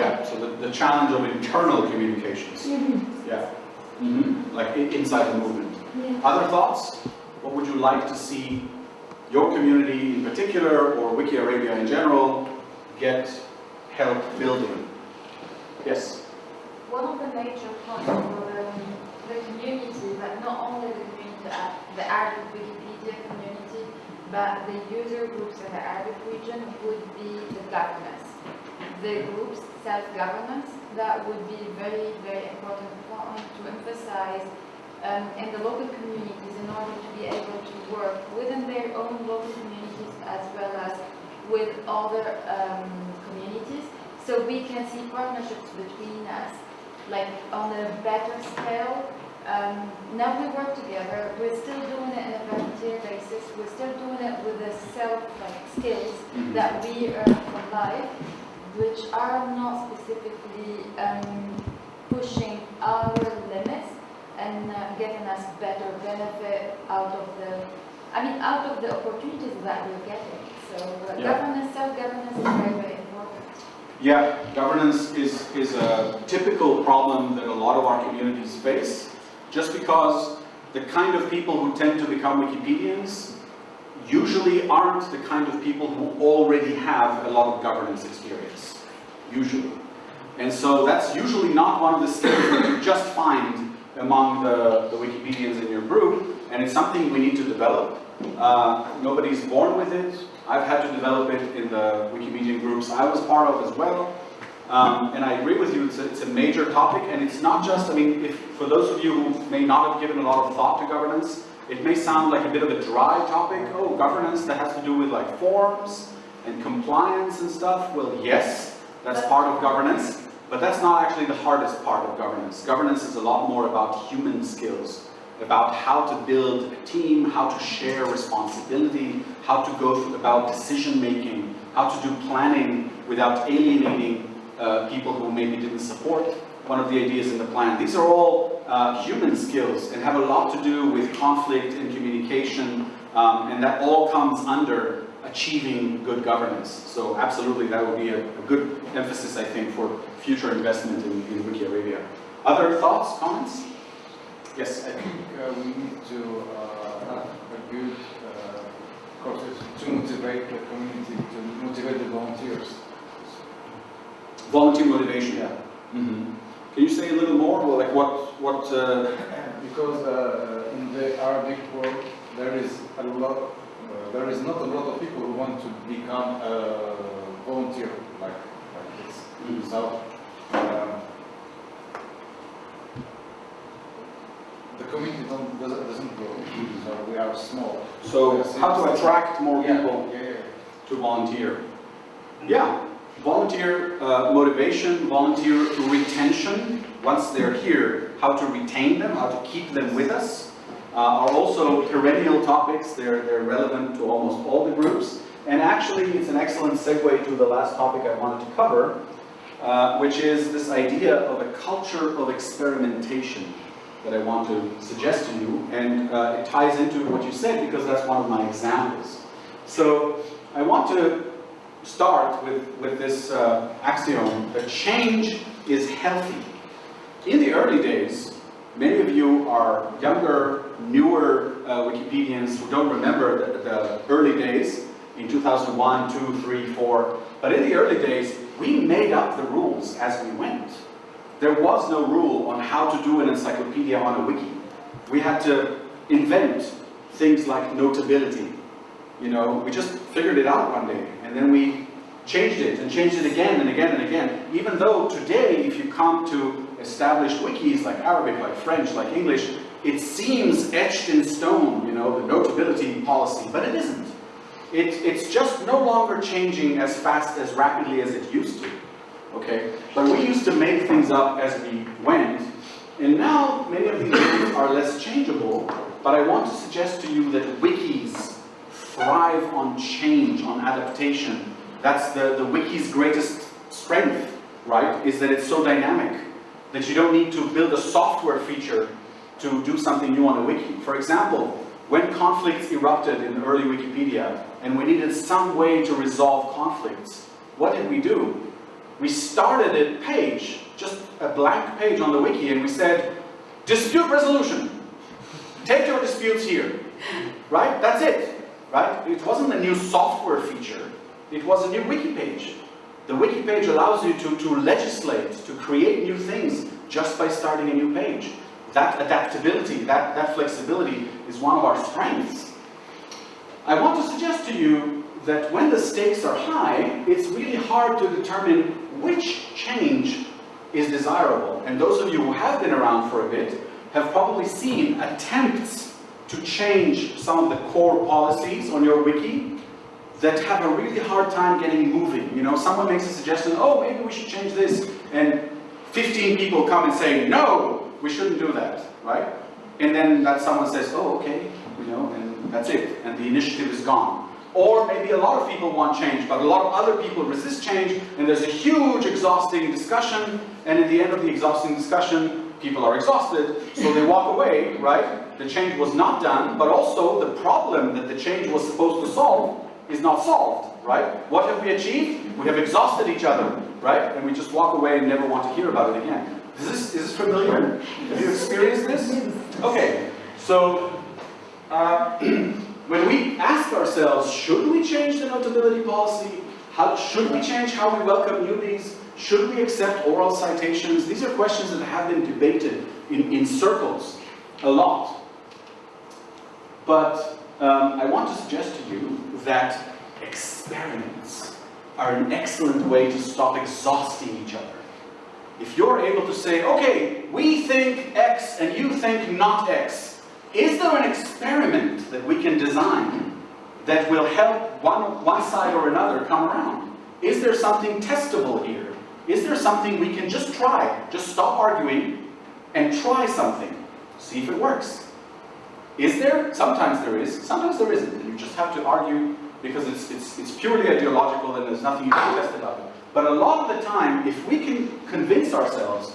Yeah, so the, the challenge of internal communications. Mhm. Yeah. Mhm. Like inside the movement. Yeah. Other thoughts? What would you like to see your community in particular, or Wiki Arabia in general, get help building? Yes? One of the major points for um, the community, but not only the community, uh, the Arabic Wikipedia community, but the user groups in the Arabic region would be the governance. The groups, self-governance, that would be very, very important point to emphasize um, in the local communities in order to be able to work within their own local communities as well as with other um, communities. So we can see partnerships between us, like on a better scale. Um, now we work together, we're still doing it on a volunteer basis, we're still doing it with the self like, skills that we earn from life, which are not specifically um, pushing our limits and uh, getting us better benefit out of the, I mean, out of the opportunities that we're getting. So uh, Yeah. governance, self-governance is very, very important. Yeah, governance is, is a typical problem that a lot of our communities face, just because the kind of people who tend to become Wikipedians usually aren't the kind of people who already have a lot of governance experience, usually. And so that's usually not one of the skills that you just find among the, the Wikipedians in your group, and it's something we need to develop. Uh, nobody's born with it. I've had to develop it in the Wikimedian groups I was part of as well. Um, and I agree with you, it's a, it's a major topic, and it's not just, I mean, if, for those of you who may not have given a lot of thought to governance, it may sound like a bit of a dry topic. Oh, governance that has to do with like forms and compliance and stuff. Well, yes, that's part of governance, but that's not actually the hardest part of governance. Governance is a lot more about human skills, about how to build a team, how to share responsibility, how to go about decision making, how to do planning without alienating uh, people who maybe didn't support one of the ideas in the plan. These are all uh, human skills and have a lot to do with conflict and communication, um, and that all comes under achieving good governance. So absolutely, that would be a, a good emphasis, I think, for future investment in, in Wiki Arabia. Other thoughts, comments? Yes, I think uh, we need to uh, have a good uh, process to motivate the community, to motivate the volunteers. volunteer motivation. Yeah. Mhm. Can you say a little more? Well, like what, what, uh, Because uh, in the Arabic world, there is a lot, there is not a lot of people who want to become a volunteer like, like this. Mhm. So, um, the community don't, doesn't, doesn't grow, so we are small. so how to attract more Yeah, people Yeah, yeah. to volunteer? Yeah, volunteer uh, motivation, volunteer retention, once they're here, how to retain them, how to keep them with us, uh, are also perennial topics. They're, they're relevant to almost all the groups. And actually, it's an excellent segue to the last topic I wanted to cover, uh, which is this idea of a culture of experimentation that I want to suggest to you. And uh, it ties into what you said because that's one of my examples. So I want to start with, with this uh, axiom that change is healthy. In the early days, many of you are younger, newer uh, Wikipedians who don't remember the, the early days in 2001, 2, 3, 4. But in the early days, we made up the rules as we went. There was no rule on how to do an encyclopedia on a wiki. We had to invent things like notability. You know, we just figured it out one day, and then we changed it, and changed it again, and again, and again. Even though today, if you come to established wikis like Arabic, like French, like English, it seems etched in stone, you know, the notability policy, but it isn't. It, it's just no longer changing as fast, as rapidly as it used to, okay? But we used to make things up as we went, and now many of these things are less changeable, but I want to suggest to you that wikis thrive on change, on adaptation. That's the, the wiki's greatest strength, right? Is that it's so dynamic that you don't need to build a software feature to do something new on a wiki. For example, when conflicts erupted in early Wikipedia and we needed some way to resolve conflicts, what did we do? We started a page, just a blank page on the wiki, and we said, dispute resolution. Take your disputes here. Right? That's it. Right? It wasn't a new software feature. It was a new wiki page. The wiki page allows you to, to legislate, to create new things just by starting a new page. That adaptability, that, that flexibility is one of our strengths. I want to suggest to you that when the stakes are high, it's really hard to determine which change is desirable. And those of you who have been around for a bit have probably seen attempts to change some of the core policies on your wiki that have a really hard time getting moving. You know, someone makes a suggestion, oh, maybe we should change this, and 15 people come and say, no, we shouldn't do that, right? And then that someone says, oh, okay, you know, and that's it, and the initiative is gone. Or maybe a lot of people want change, but a lot of other people resist change, and there's a huge exhausting discussion, and at the end of the exhausting discussion, people are exhausted, so they walk away, right? The change was not done, but also the problem that the change was supposed to solve is not solved, right? What have we achieved? We have exhausted each other, right? And we just walk away and never want to hear about it again. Is this, is this familiar? Have you experienced this? Okay, so uh, when we ask ourselves, should we change the notability policy? How, should we change how we welcome newbies? Should we accept oral citations? These are questions that have been debated in, in circles a lot. But um, I want to suggest to you that experiments are an excellent way to stop exhausting each other. If you're able to say, okay, we think X and you think not X, is there an experiment that we can design that will help one, one side or another come around? Is there something testable here? Is there something we can just try? Just stop arguing and try something. See if it works. Is there? Sometimes there is, sometimes there isn't. And you just have to argue because it's, it's, it's purely ideological and there's nothing you can test about it. But a lot of the time, if we can convince ourselves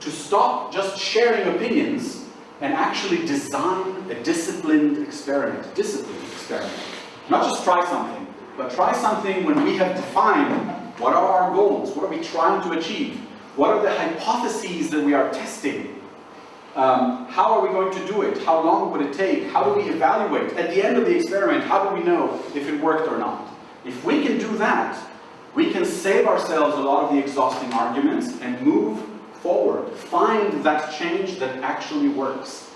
to stop just sharing opinions and actually design a disciplined experiment, disciplined experiment. Not just try something, but try something when we have defined what are our goals, what are we trying to achieve, what are the hypotheses that we are testing, um, how are we going to do it? How long would it take? How do we evaluate? At the end of the experiment, how do we know if it worked or not? If we can do that, we can save ourselves a lot of the exhausting arguments and move forward. Find that change that actually works.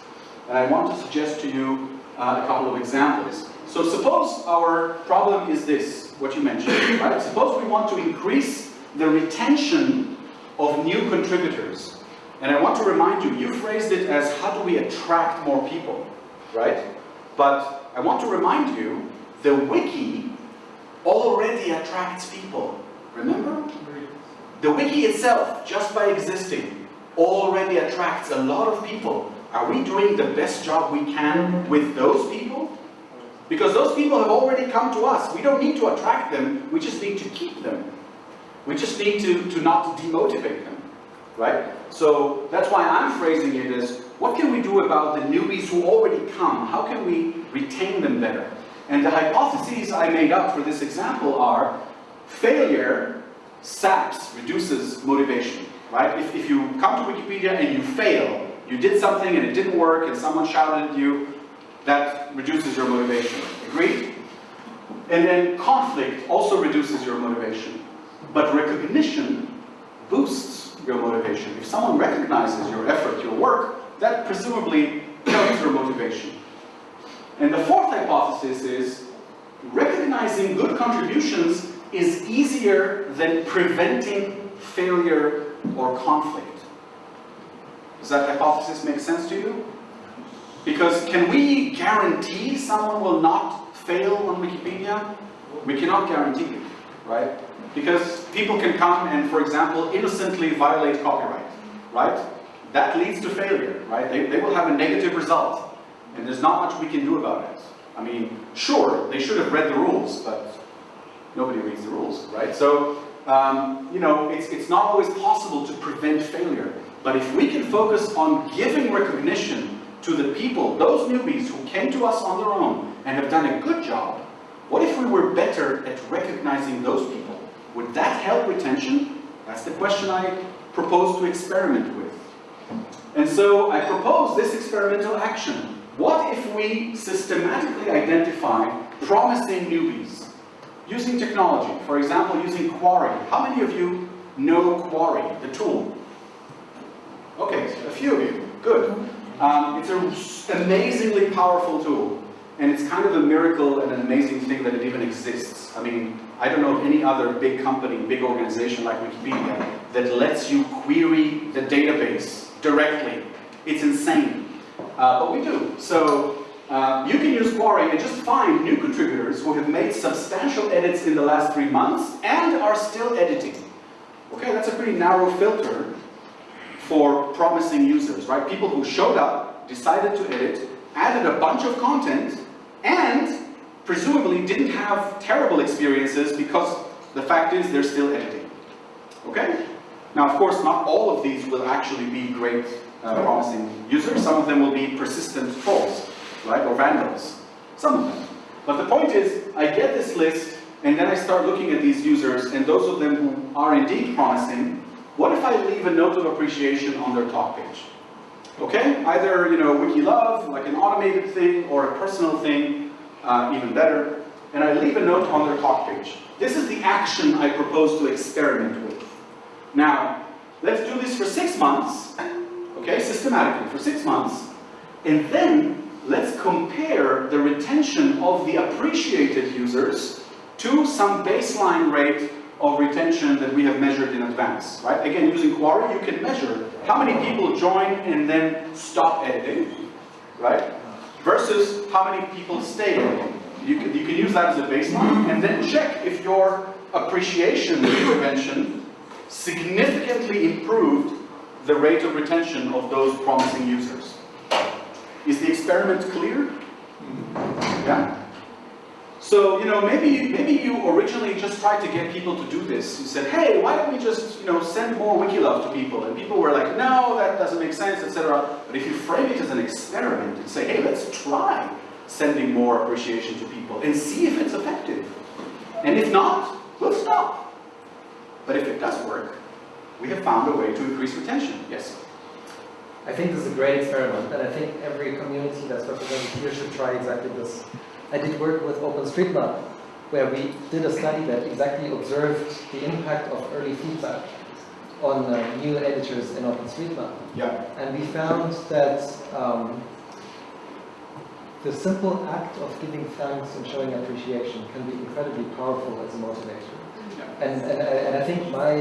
And I want to suggest to you uh, a couple of examples. So suppose our problem is this, what you mentioned, right? Suppose we want to increase the retention of new contributors. And I want to remind you, you phrased it as how do we attract more people, right? But I want to remind you, the wiki already attracts people. Remember? The wiki itself, just by existing, already attracts a lot of people. Are we doing the best job we can with those people? Because those people have already come to us. We don't need to attract them, we just need to keep them. We just need to, to not demotivate them, right? So that's why I'm phrasing it as, what can we do about the newbies who already come? How can we retain them better? And the hypotheses I made up for this example are, failure saps, reduces motivation, right? If, if you come to Wikipedia and you fail, you did something and it didn't work and someone shouted at you, that reduces your motivation. Agreed? And then conflict also reduces your motivation. But recognition boosts your motivation. If someone recognizes your effort, your work, that presumably helps your motivation. And the fourth hypothesis is recognizing good contributions is easier than preventing failure or conflict. Does that hypothesis make sense to you? Because can we guarantee someone will not fail on Wikipedia? We cannot guarantee it, right? Because people can come and, for example, innocently violate copyright, right? That leads to failure, right? They, they will have a negative result, and there's not much we can do about it. I mean, sure, they should have read the rules, but nobody reads the rules, right? So, um, you know, it's, it's not always possible to prevent failure. But if we can focus on giving recognition to the people, those newbies who came to us on their own and have done a good job, what if we were better at recognizing those people? Would that help retention? That's the question I propose to experiment with. And so I propose this experimental action. What if we systematically identify promising newbies using technology? For example, using Quarry. How many of you know Quarry, the tool? Okay, a few of you. Good. Um, it's an amazingly powerful tool. And it's kind of a miracle and an amazing thing that it even exists. I mean, I don't know of any other big company, big organization like Wikipedia that lets you query the database directly. It's insane. Uh, but we do. So uh, you can use Quarry and just find new contributors who have made substantial edits in the last three months and are still editing. Okay, that's a pretty narrow filter for promising users, right? People who showed up, decided to edit, added a bunch of content, and presumably didn't have terrible experiences because the fact is they're still editing. Okay? Now, of course, not all of these will actually be great, uh, promising users. Some of them will be persistent trolls, right, or vandals. Some of them. But the point is, I get this list, and then I start looking at these users, and those of them who are indeed promising, what if I leave a note of appreciation on their talk page? Okay, either, you know, wiki love, like an automated thing, or a personal thing, uh, even better, and I leave a note on their talk page. This is the action I propose to experiment with. Now, let's do this for six months, okay, systematically, for six months, and then let's compare the retention of the appreciated users to some baseline rate of retention that we have measured in advance, right? Again, using Quarry, you can measure how many people join and then stop editing, right? Versus how many people stay editing. You can, you can use that as a baseline and then check if your appreciation intervention significantly improved the rate of retention of those promising users. Is the experiment clear? Yeah? So, you know, maybe, maybe you originally just tried to get people to do this. You said, hey, why don't we just, you know, send more Wikilove to people? And people were like, no, that doesn't make sense, etc. But if you frame it as an experiment and say, hey, let's try sending more appreciation to people and see if it's effective. And if not, we'll stop. But if it does work, we have found a way to increase retention. Yes? I think this is a great experiment, and I think every community that's represented here should try exactly this. I did work with OpenStreetMap, where we did a study that exactly observed the impact of early feedback on uh, new editors in OpenStreetMap. Yeah. And we found that um, the simple act of giving thanks and showing appreciation can be incredibly powerful as a motivator. Yeah. And, and, and I think my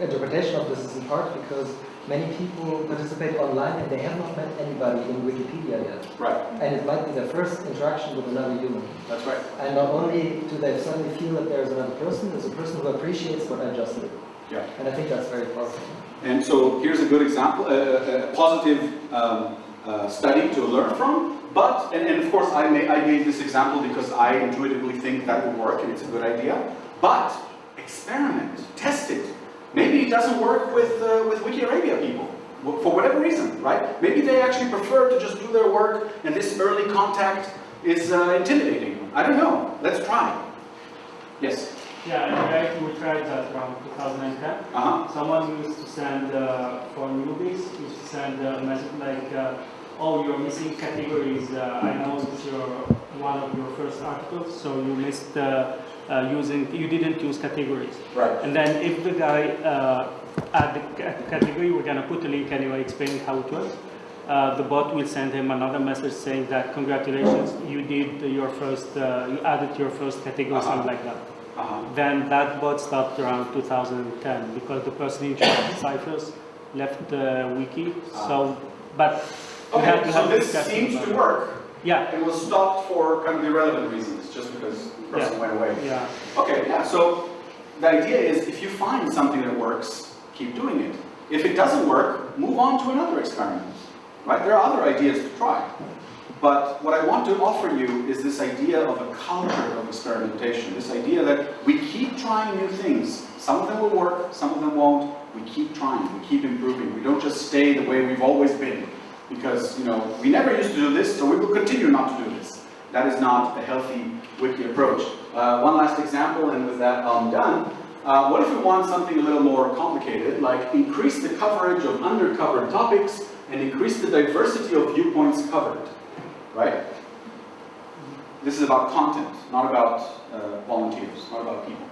interpretation of this is in part because many people participate online and they have not met anybody in Wikipedia yet. Right. And it might be their first interaction with another human. That's right. And not only do they suddenly feel that there's another person, there's a person who appreciates what I just did. Yeah. And I think that's very powerful. And so here's a good example, a, a positive um, uh, study to learn from. But, and, and of course I, may, I gave this example because I intuitively think that will work and it's a good idea. But experiment, test it. Maybe it doesn't work with, uh, with Wiki Arabia people, for whatever reason, right? Maybe they actually prefer to just do their work and this early contact is uh, intimidating. I don't know. Let's try. Yes? Yeah, in we tried that around 2010. Uh-huh. Someone used to send, uh, for newbies, used to send a message like, uh, oh, you're missing categories. Uh, I know it's your, one of your first articles, so you missed uh, uh, using, you didn't use categories. Right. And then if the guy uh, add the category, we're gonna put a link anyway explaining how it works. Uh, the bot will send him another message saying that congratulations, you did your first, uh, you added your first category, Uh-huh. something like that. Uh-huh. Then that bot stopped around 2010 because the person in charge of ciphers left the wiki. So, but Okay, so this seems to work. Yeah, It was stopped for kind of irrelevant reasons, just because the person Yeah. went away. yeah. Okay, yeah, so the idea is if you find something that works, keep doing it. If it doesn't work, move on to another experiment, right? There are other ideas to try. But what I want to offer you is this idea of a culture of experimentation, this idea that we keep trying new things. Some of them will work, some of them won't. We keep trying, we keep improving. We don't just stay the way we've always been. Because, you know, we never used to do this, so we will continue not to do this. That is not a healthy wiki approach. Uh, one last example, and with that I'm done. Uh, what if we want something a little more complicated, like increase the coverage of undercovered topics and increase the diversity of viewpoints covered, right? This is about content, not about uh, volunteers, not about people.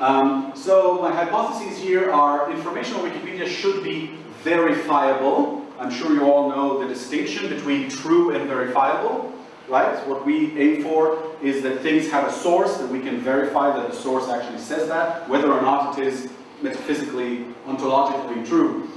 Um, so my hypotheses here are informational Wikipedia should be verifiable. I'm sure you all know the distinction between true and verifiable, right? What we aim for is that things have a source, that we can verify that the source actually says that, whether or not it is metaphysically, ontologically true.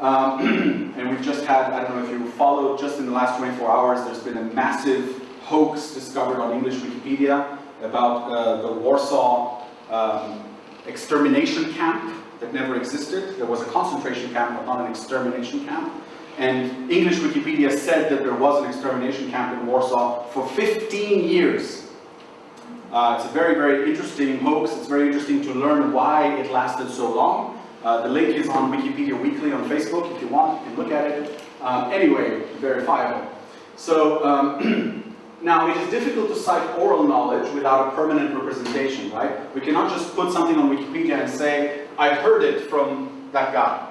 Um, and we've just had, I don't know if you followed, just in the last 24 hours, there's been a massive hoax discovered on English Wikipedia about uh, the Warsaw um, extermination camp that never existed. There was a concentration camp, but not an extermination camp. And English Wikipedia said that there was an extermination camp in Warsaw for 15 years. Uh, it's a very, very interesting hoax. It's very interesting to learn why it lasted so long. Uh, the link is on Wikipedia Weekly on Facebook. If you want, you can look at it. Um, anyway, verifiable. So, um, Now, it is difficult to cite oral knowledge without a permanent representation, right? We cannot just put something on Wikipedia and say, I heard it from that guy,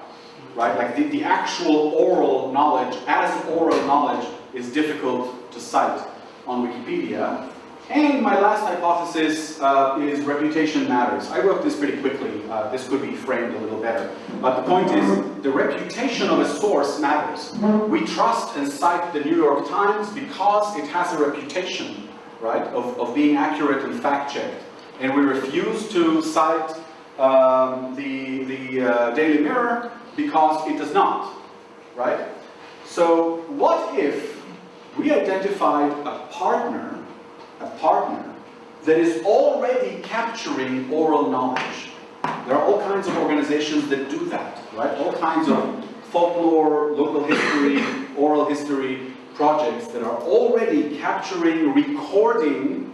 right? Like the, the actual oral knowledge, as oral knowledge, is difficult to cite on Wikipedia. And my last hypothesis uh, is reputation matters. I wrote this pretty quickly. Uh, this could be framed a little better. But the point is, the reputation of a source matters. We trust and cite the New York Times because it has a reputation, right, of, of being accurate and fact-checked. And we refuse to cite um, the, the uh, Daily Mirror because it does not, right? So what if we identified a partner a partner that is already capturing oral knowledge. There are all kinds of organizations that do that, right? All kinds of folklore, local history, oral history projects that are already capturing, recording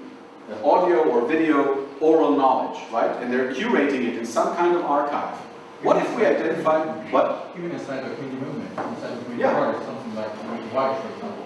audio or video oral knowledge, right? And they're curating it in some kind of archive. What if we identify, what? Even inside the community movement, inside the community Yeah. party, something like Wikivoyage, for example.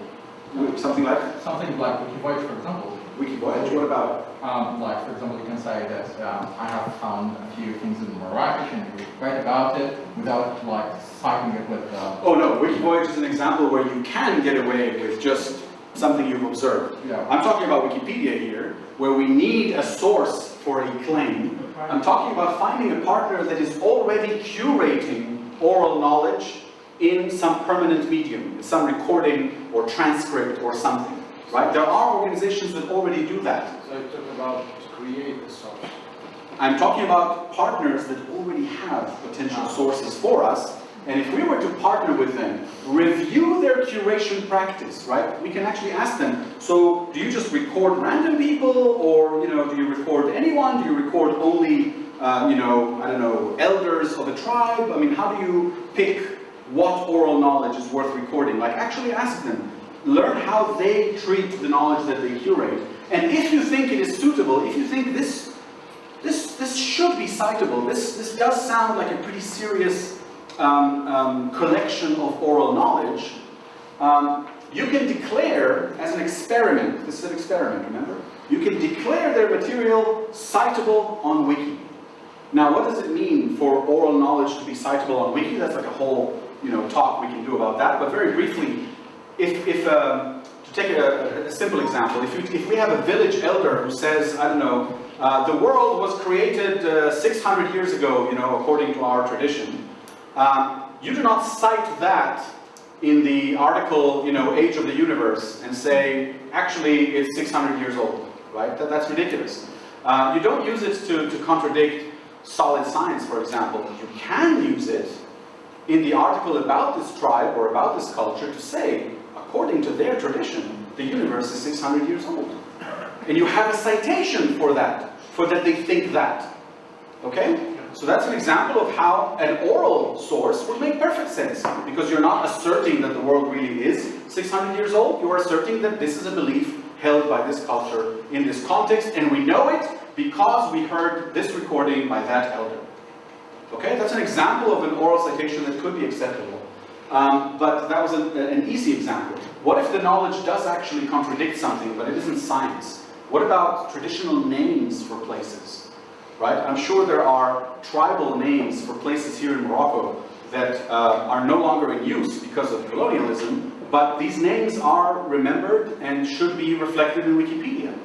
Something like Something like Wikivoyage, for example. Wikivoyage, what about? Um, like, for example, you can say that um, I have found a few things in Marrakesh and you read about it without like citing it with. Uh, Oh no, Wikivoyage is an example where you can get away with just something you've observed. yeah. I'm talking about Wikipedia here, where we need a source for a claim. I'm talking about finding a partner that is already curating oral knowledge in some permanent medium, some recording or transcript or something, right? There are organizations that already do that. So you talk about to create a source. I'm talking about partners that already have potential sources for us, and if we were to partner with them, review their curation practice, right? We can actually ask them, so do you just record random people, or, you know, do you record anyone? Do you record only, uh, you know, I don't know, elders of a tribe? I mean, how do you pick what oral knowledge is worth recording? Like, actually ask them. Learn how they treat the knowledge that they curate. And if you think it is suitable, if you think this this, this should be citable. This, this does sound like a pretty serious um, um, collection of oral knowledge. Um, you can declare as an experiment, this is an experiment, remember? You can declare their material citable on Wiki. Now, what does it mean for oral knowledge to be citable on Wiki? That's like a whole, you know, talk we can do about that. But very briefly, if, if um, to take a, a simple example, if, you, if we have a village elder who says, I don't know, uh, the world was created uh, 600 years ago, you know, according to our tradition. Um, you do not cite that in the article, you know, Age of the Universe, and say, actually, it's 600 years old, right? That, that's ridiculous. Uh, you don't use it to, to contradict solid science, for example. You can use it in the article about this tribe or about this culture to say, according to their tradition, the universe is 600 years old. And you have a citation for that, for that they think that. Okay? So that's an example of how an oral source would make perfect sense. Because you're not asserting that the world really is 600 years old, you are asserting that this is a belief held by this culture in this context, and we know it because we heard this recording by that elder. Okay, that's an example of an oral citation that could be acceptable. Um, but that was a, an easy example. What if the knowledge does actually contradict something, but it isn't science? What about traditional names for places? Right? I'm sure there are tribal names for places here in Morocco that uh, are no longer in use because of colonialism, but these names are remembered and should be reflected in Wikipedia.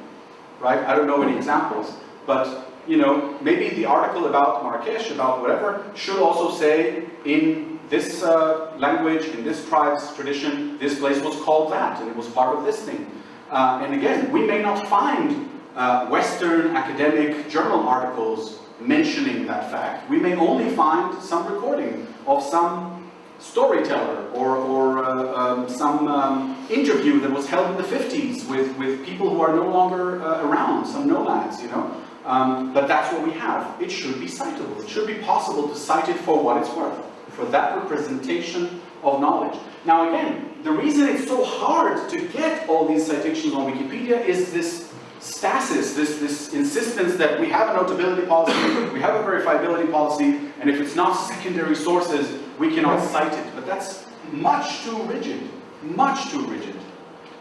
Right? I don't know any examples, but you know, maybe the article about Marrakesh, about whatever, should also say in this uh, language, in this tribe's tradition, this place was called that, and it was part of this thing. Uh, and again, we may not find uh, Western academic journal articles mentioning that fact. We may only find some recording of some storyteller or, or uh, um, some um, interview that was held in the 50s with, with people who are no longer uh, around, some nomads, you know. Um, but that's what we have. It should be citable. It should be possible to cite it for what it's worth, for that representation of knowledge. Now again, the reason it's so hard to get all these citations on Wikipedia is this stasis, this, this insistence that we have a notability policy, we have a verifiability policy, and if it's not secondary sources, we cannot cite it. But that's much too rigid, much too rigid.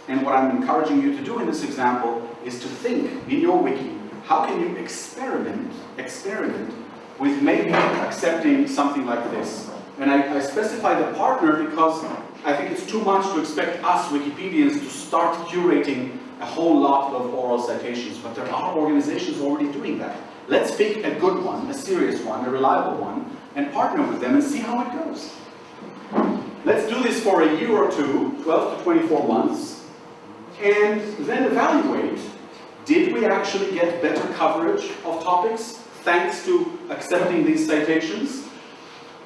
And what I'm encouraging you to do in this example is to think in your wiki, how can you experiment, experiment with maybe accepting something like this? And I, I specify the partner because I think it's too much to expect us Wikipedians to start curating a whole lot of oral citations, but there are organizations already doing that. Let's pick a good one, a serious one, a reliable one, and partner with them and see how it goes. Let's do this for a year or two, 12 to 24 months, and then evaluate, did we actually get better coverage of topics thanks to accepting these citations?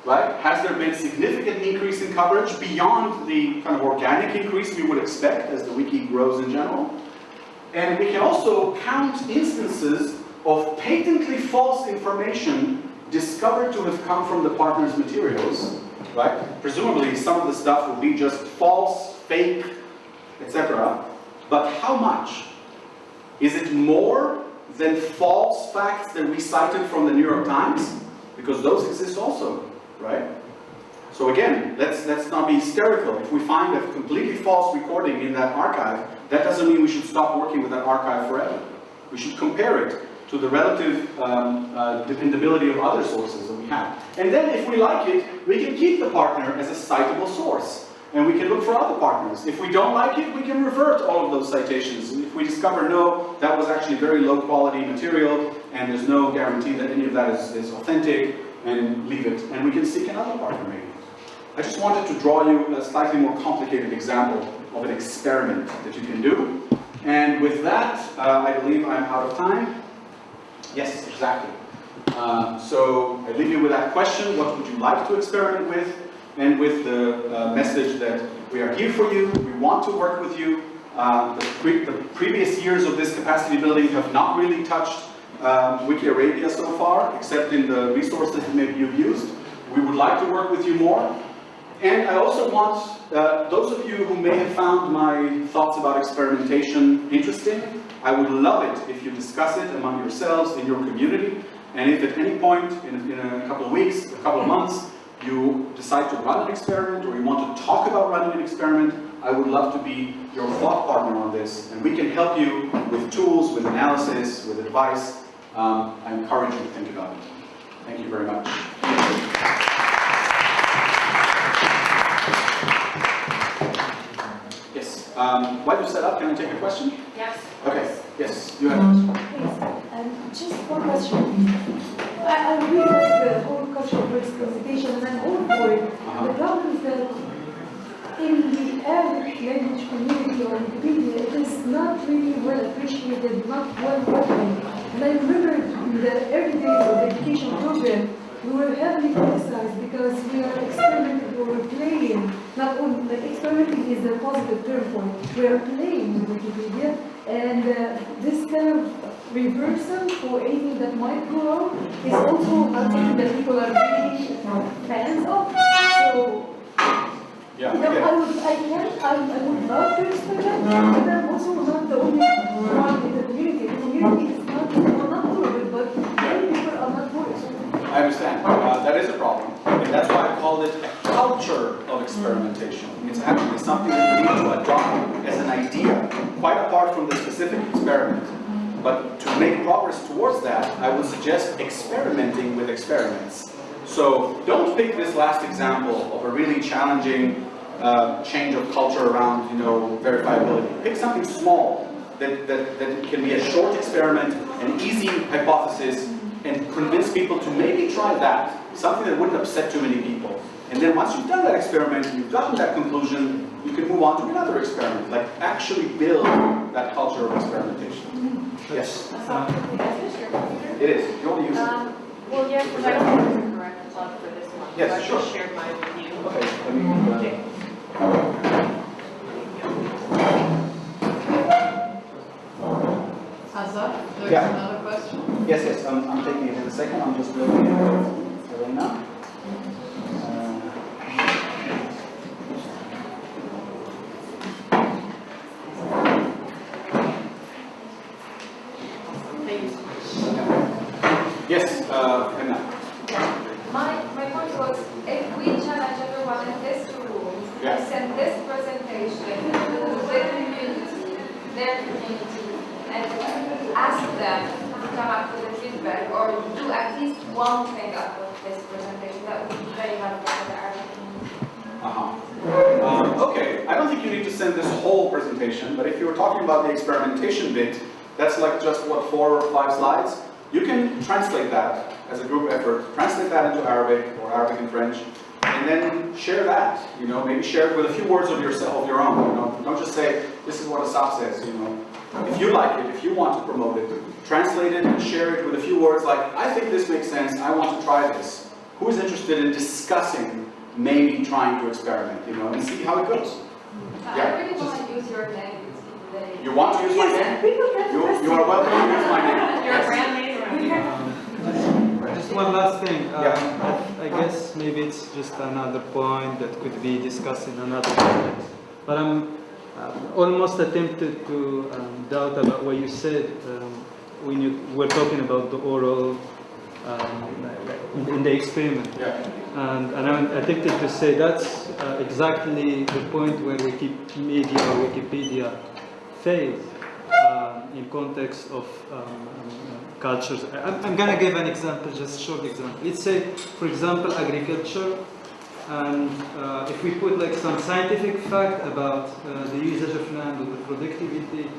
right? Has there been significant increase in coverage beyond the kind of organic increase we would expect as the wiki grows in general? And we can also count instances of patently false information discovered to have come from the partner's materials, right? Presumably some of the stuff will be just false, fake, etc. But how much? Is it more than false facts that we cited from the New York Times? Because those exist also right? So again, let's, let's not be hysterical. If we find a completely false recording in that archive, that doesn't mean we should stop working with that archive forever. We should compare it to the relative um, uh, dependability of other sources that we have. And then if we like it, we can keep the partner as a citable source. And we can look for other partners. If we don't like it, we can revert all of those citations. If we discover, no, that was actually very low quality material, and there's no guarantee that any of that is, is authentic, and leave it, and we can seek another partner. I just wanted to draw you a slightly more complicated example of an experiment that you can do. And with that, uh, I believe I'm out of time. Yes, exactly. Uh, so I leave you with that question, what would you like to experiment with? And with the uh, message that we are here for you, we want to work with you. Uh, the, pre the previous years of this capacity building have not really touched um, Wiki Arabia so far, except in the resources that maybe you've used. We would like to work with you more. And I also want uh, those of you who may have found my thoughts about experimentation interesting, I would love it if you discuss it among yourselves in your community. And if at any point in, in a couple of weeks, a couple of months, you decide to run an experiment or you want to talk about running an experiment, I would love to be your thought partner on this. And we can help you with tools, with analysis, with advice, um, I encourage you to think about it. Thank you very much. Um, while you set up, can I take a question? Yes. Okay, yes, you have Um, um, just one question. I, I really like the whole cultural risk presentation and I'm all for it. Uh-huh. The problem is that in the Arabic language community or Wikipedia, it is not really well appreciated, not well recognized. And I remember in the early days of the education program, we were heavily criticized because we are experimenting or we're playing, not only, experimenting is a positive term for it, we are playing with Wikipedia, and uh, this kind of reversal for anything that might go wrong is also something that people are really fans of. So Yeah, you know, okay. I would, I can, I, I would love to experiment, but I'm also not the only one in the community. The community is not, well, not all of it, but many people are not for it. I understand. Uh, that is a problem. And that's why I called it a culture of experimentation. It's actually something that we need to adopt as an idea, quite apart from the specific experiment. But to make progress towards that, I would suggest experimenting with experiments. So don't pick this last example of a really challenging uh, change of culture around, you know, verifiability. Pick something small that, that, that can be a short experiment, an easy hypothesis, and convince people to maybe try that, something that wouldn't upset too many people. And then once you've done that experiment, and you've gotten that conclusion, you can move on to another experiment, like actually build that culture of experimentation. Yes, it is. You want to use it? Um, well, yes, because I don't have the correct plug for this one. Yes, so I sure. just shared mine with you. Okay, there's Yeah. another question? Yes, yes, I'm, I'm taking it in a second, I'm just looking at Elena. Uh, Thank you. Yes, uh, Elena. My, my point was, if we challenge everyone in this room, Yeah. and send this presentation to the community, their community, and ask them to come up with a feedback, or do at least one thing out of this presentation, that would be very helpful for the Arabic community. Uh-huh. Um, okay, I don't think you need to send this whole presentation, but if you were talking about the experimentation bit, that's like just, what, four or five slides? You can translate that as a group effort, translate that into Arabic or Arabic and French, and then share that, you know, maybe share it with a few words of yourself, of your own, you know, don't just say, this is what Asaf says, you know. If you like it, if you want to promote it, translate it and share it with a few words like, I think this makes sense, I want to try this. Who is interested in discussing maybe trying to experiment, you know, and see how it goes? I Yeah, really want to use your name. You want to use my name? You, you are welcome to use my name. You're a brand name. Just one last thing. Um, Yeah. I I guess maybe it's just another point that could be discussed in another context. But I'm um, almost attempted to um, doubt about what you said um, when you were talking about the oral um, in, in the experiment. Yeah. And, and I'm attempted to say that's uh, exactly the point where we Wikimedia or Wikipedia fails um, in context of um, um, cultures. I'm, I'm gonna give an example, just short example. Let's say, for example, agriculture, and uh, if we put like some scientific fact about uh, the usage of land or the productivity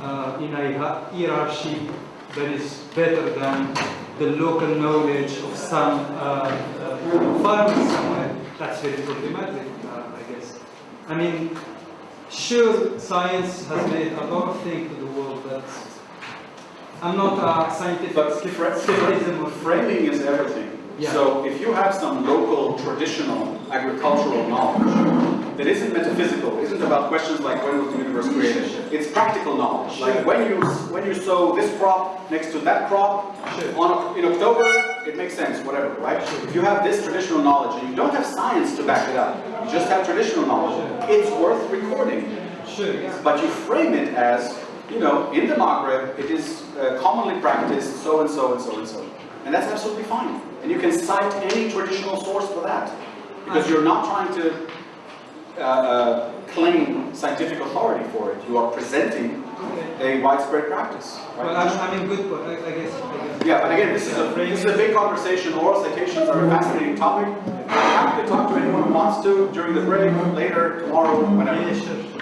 uh, in a hierarchy that is better than the local knowledge of some uh, uh, farmers somewhere, that's very problematic, uh, I guess. I mean, sure, science has made a lot of things to the world, but I'm not a scientific But skepticism of framing is everything. Yeah. So if you have some local traditional agricultural knowledge that isn't metaphysical, isn't about questions like when was the universe created, it's practical knowledge. Like when you when you sow this crop next to that crop Sure. on in October, it makes sense, whatever, right? If you have this traditional knowledge and you don't have science to back it up, you just have traditional knowledge, it's worth recording. But you frame it as, you know, in the Maghreb, it is uh, commonly practiced so and so and so and so. And that's absolutely fine. And you can cite any traditional source for that. Because you're not trying to uh, uh, claim scientific authority for it. You are presenting a widespread practice. right? Well, I'm, I'm in good point, I, I guess. I guess. Yeah, but again, this is a this is a big conversation. Oral citations are a fascinating topic. I'm happy to talk to anyone who wants to during the break, later, tomorrow, whenever.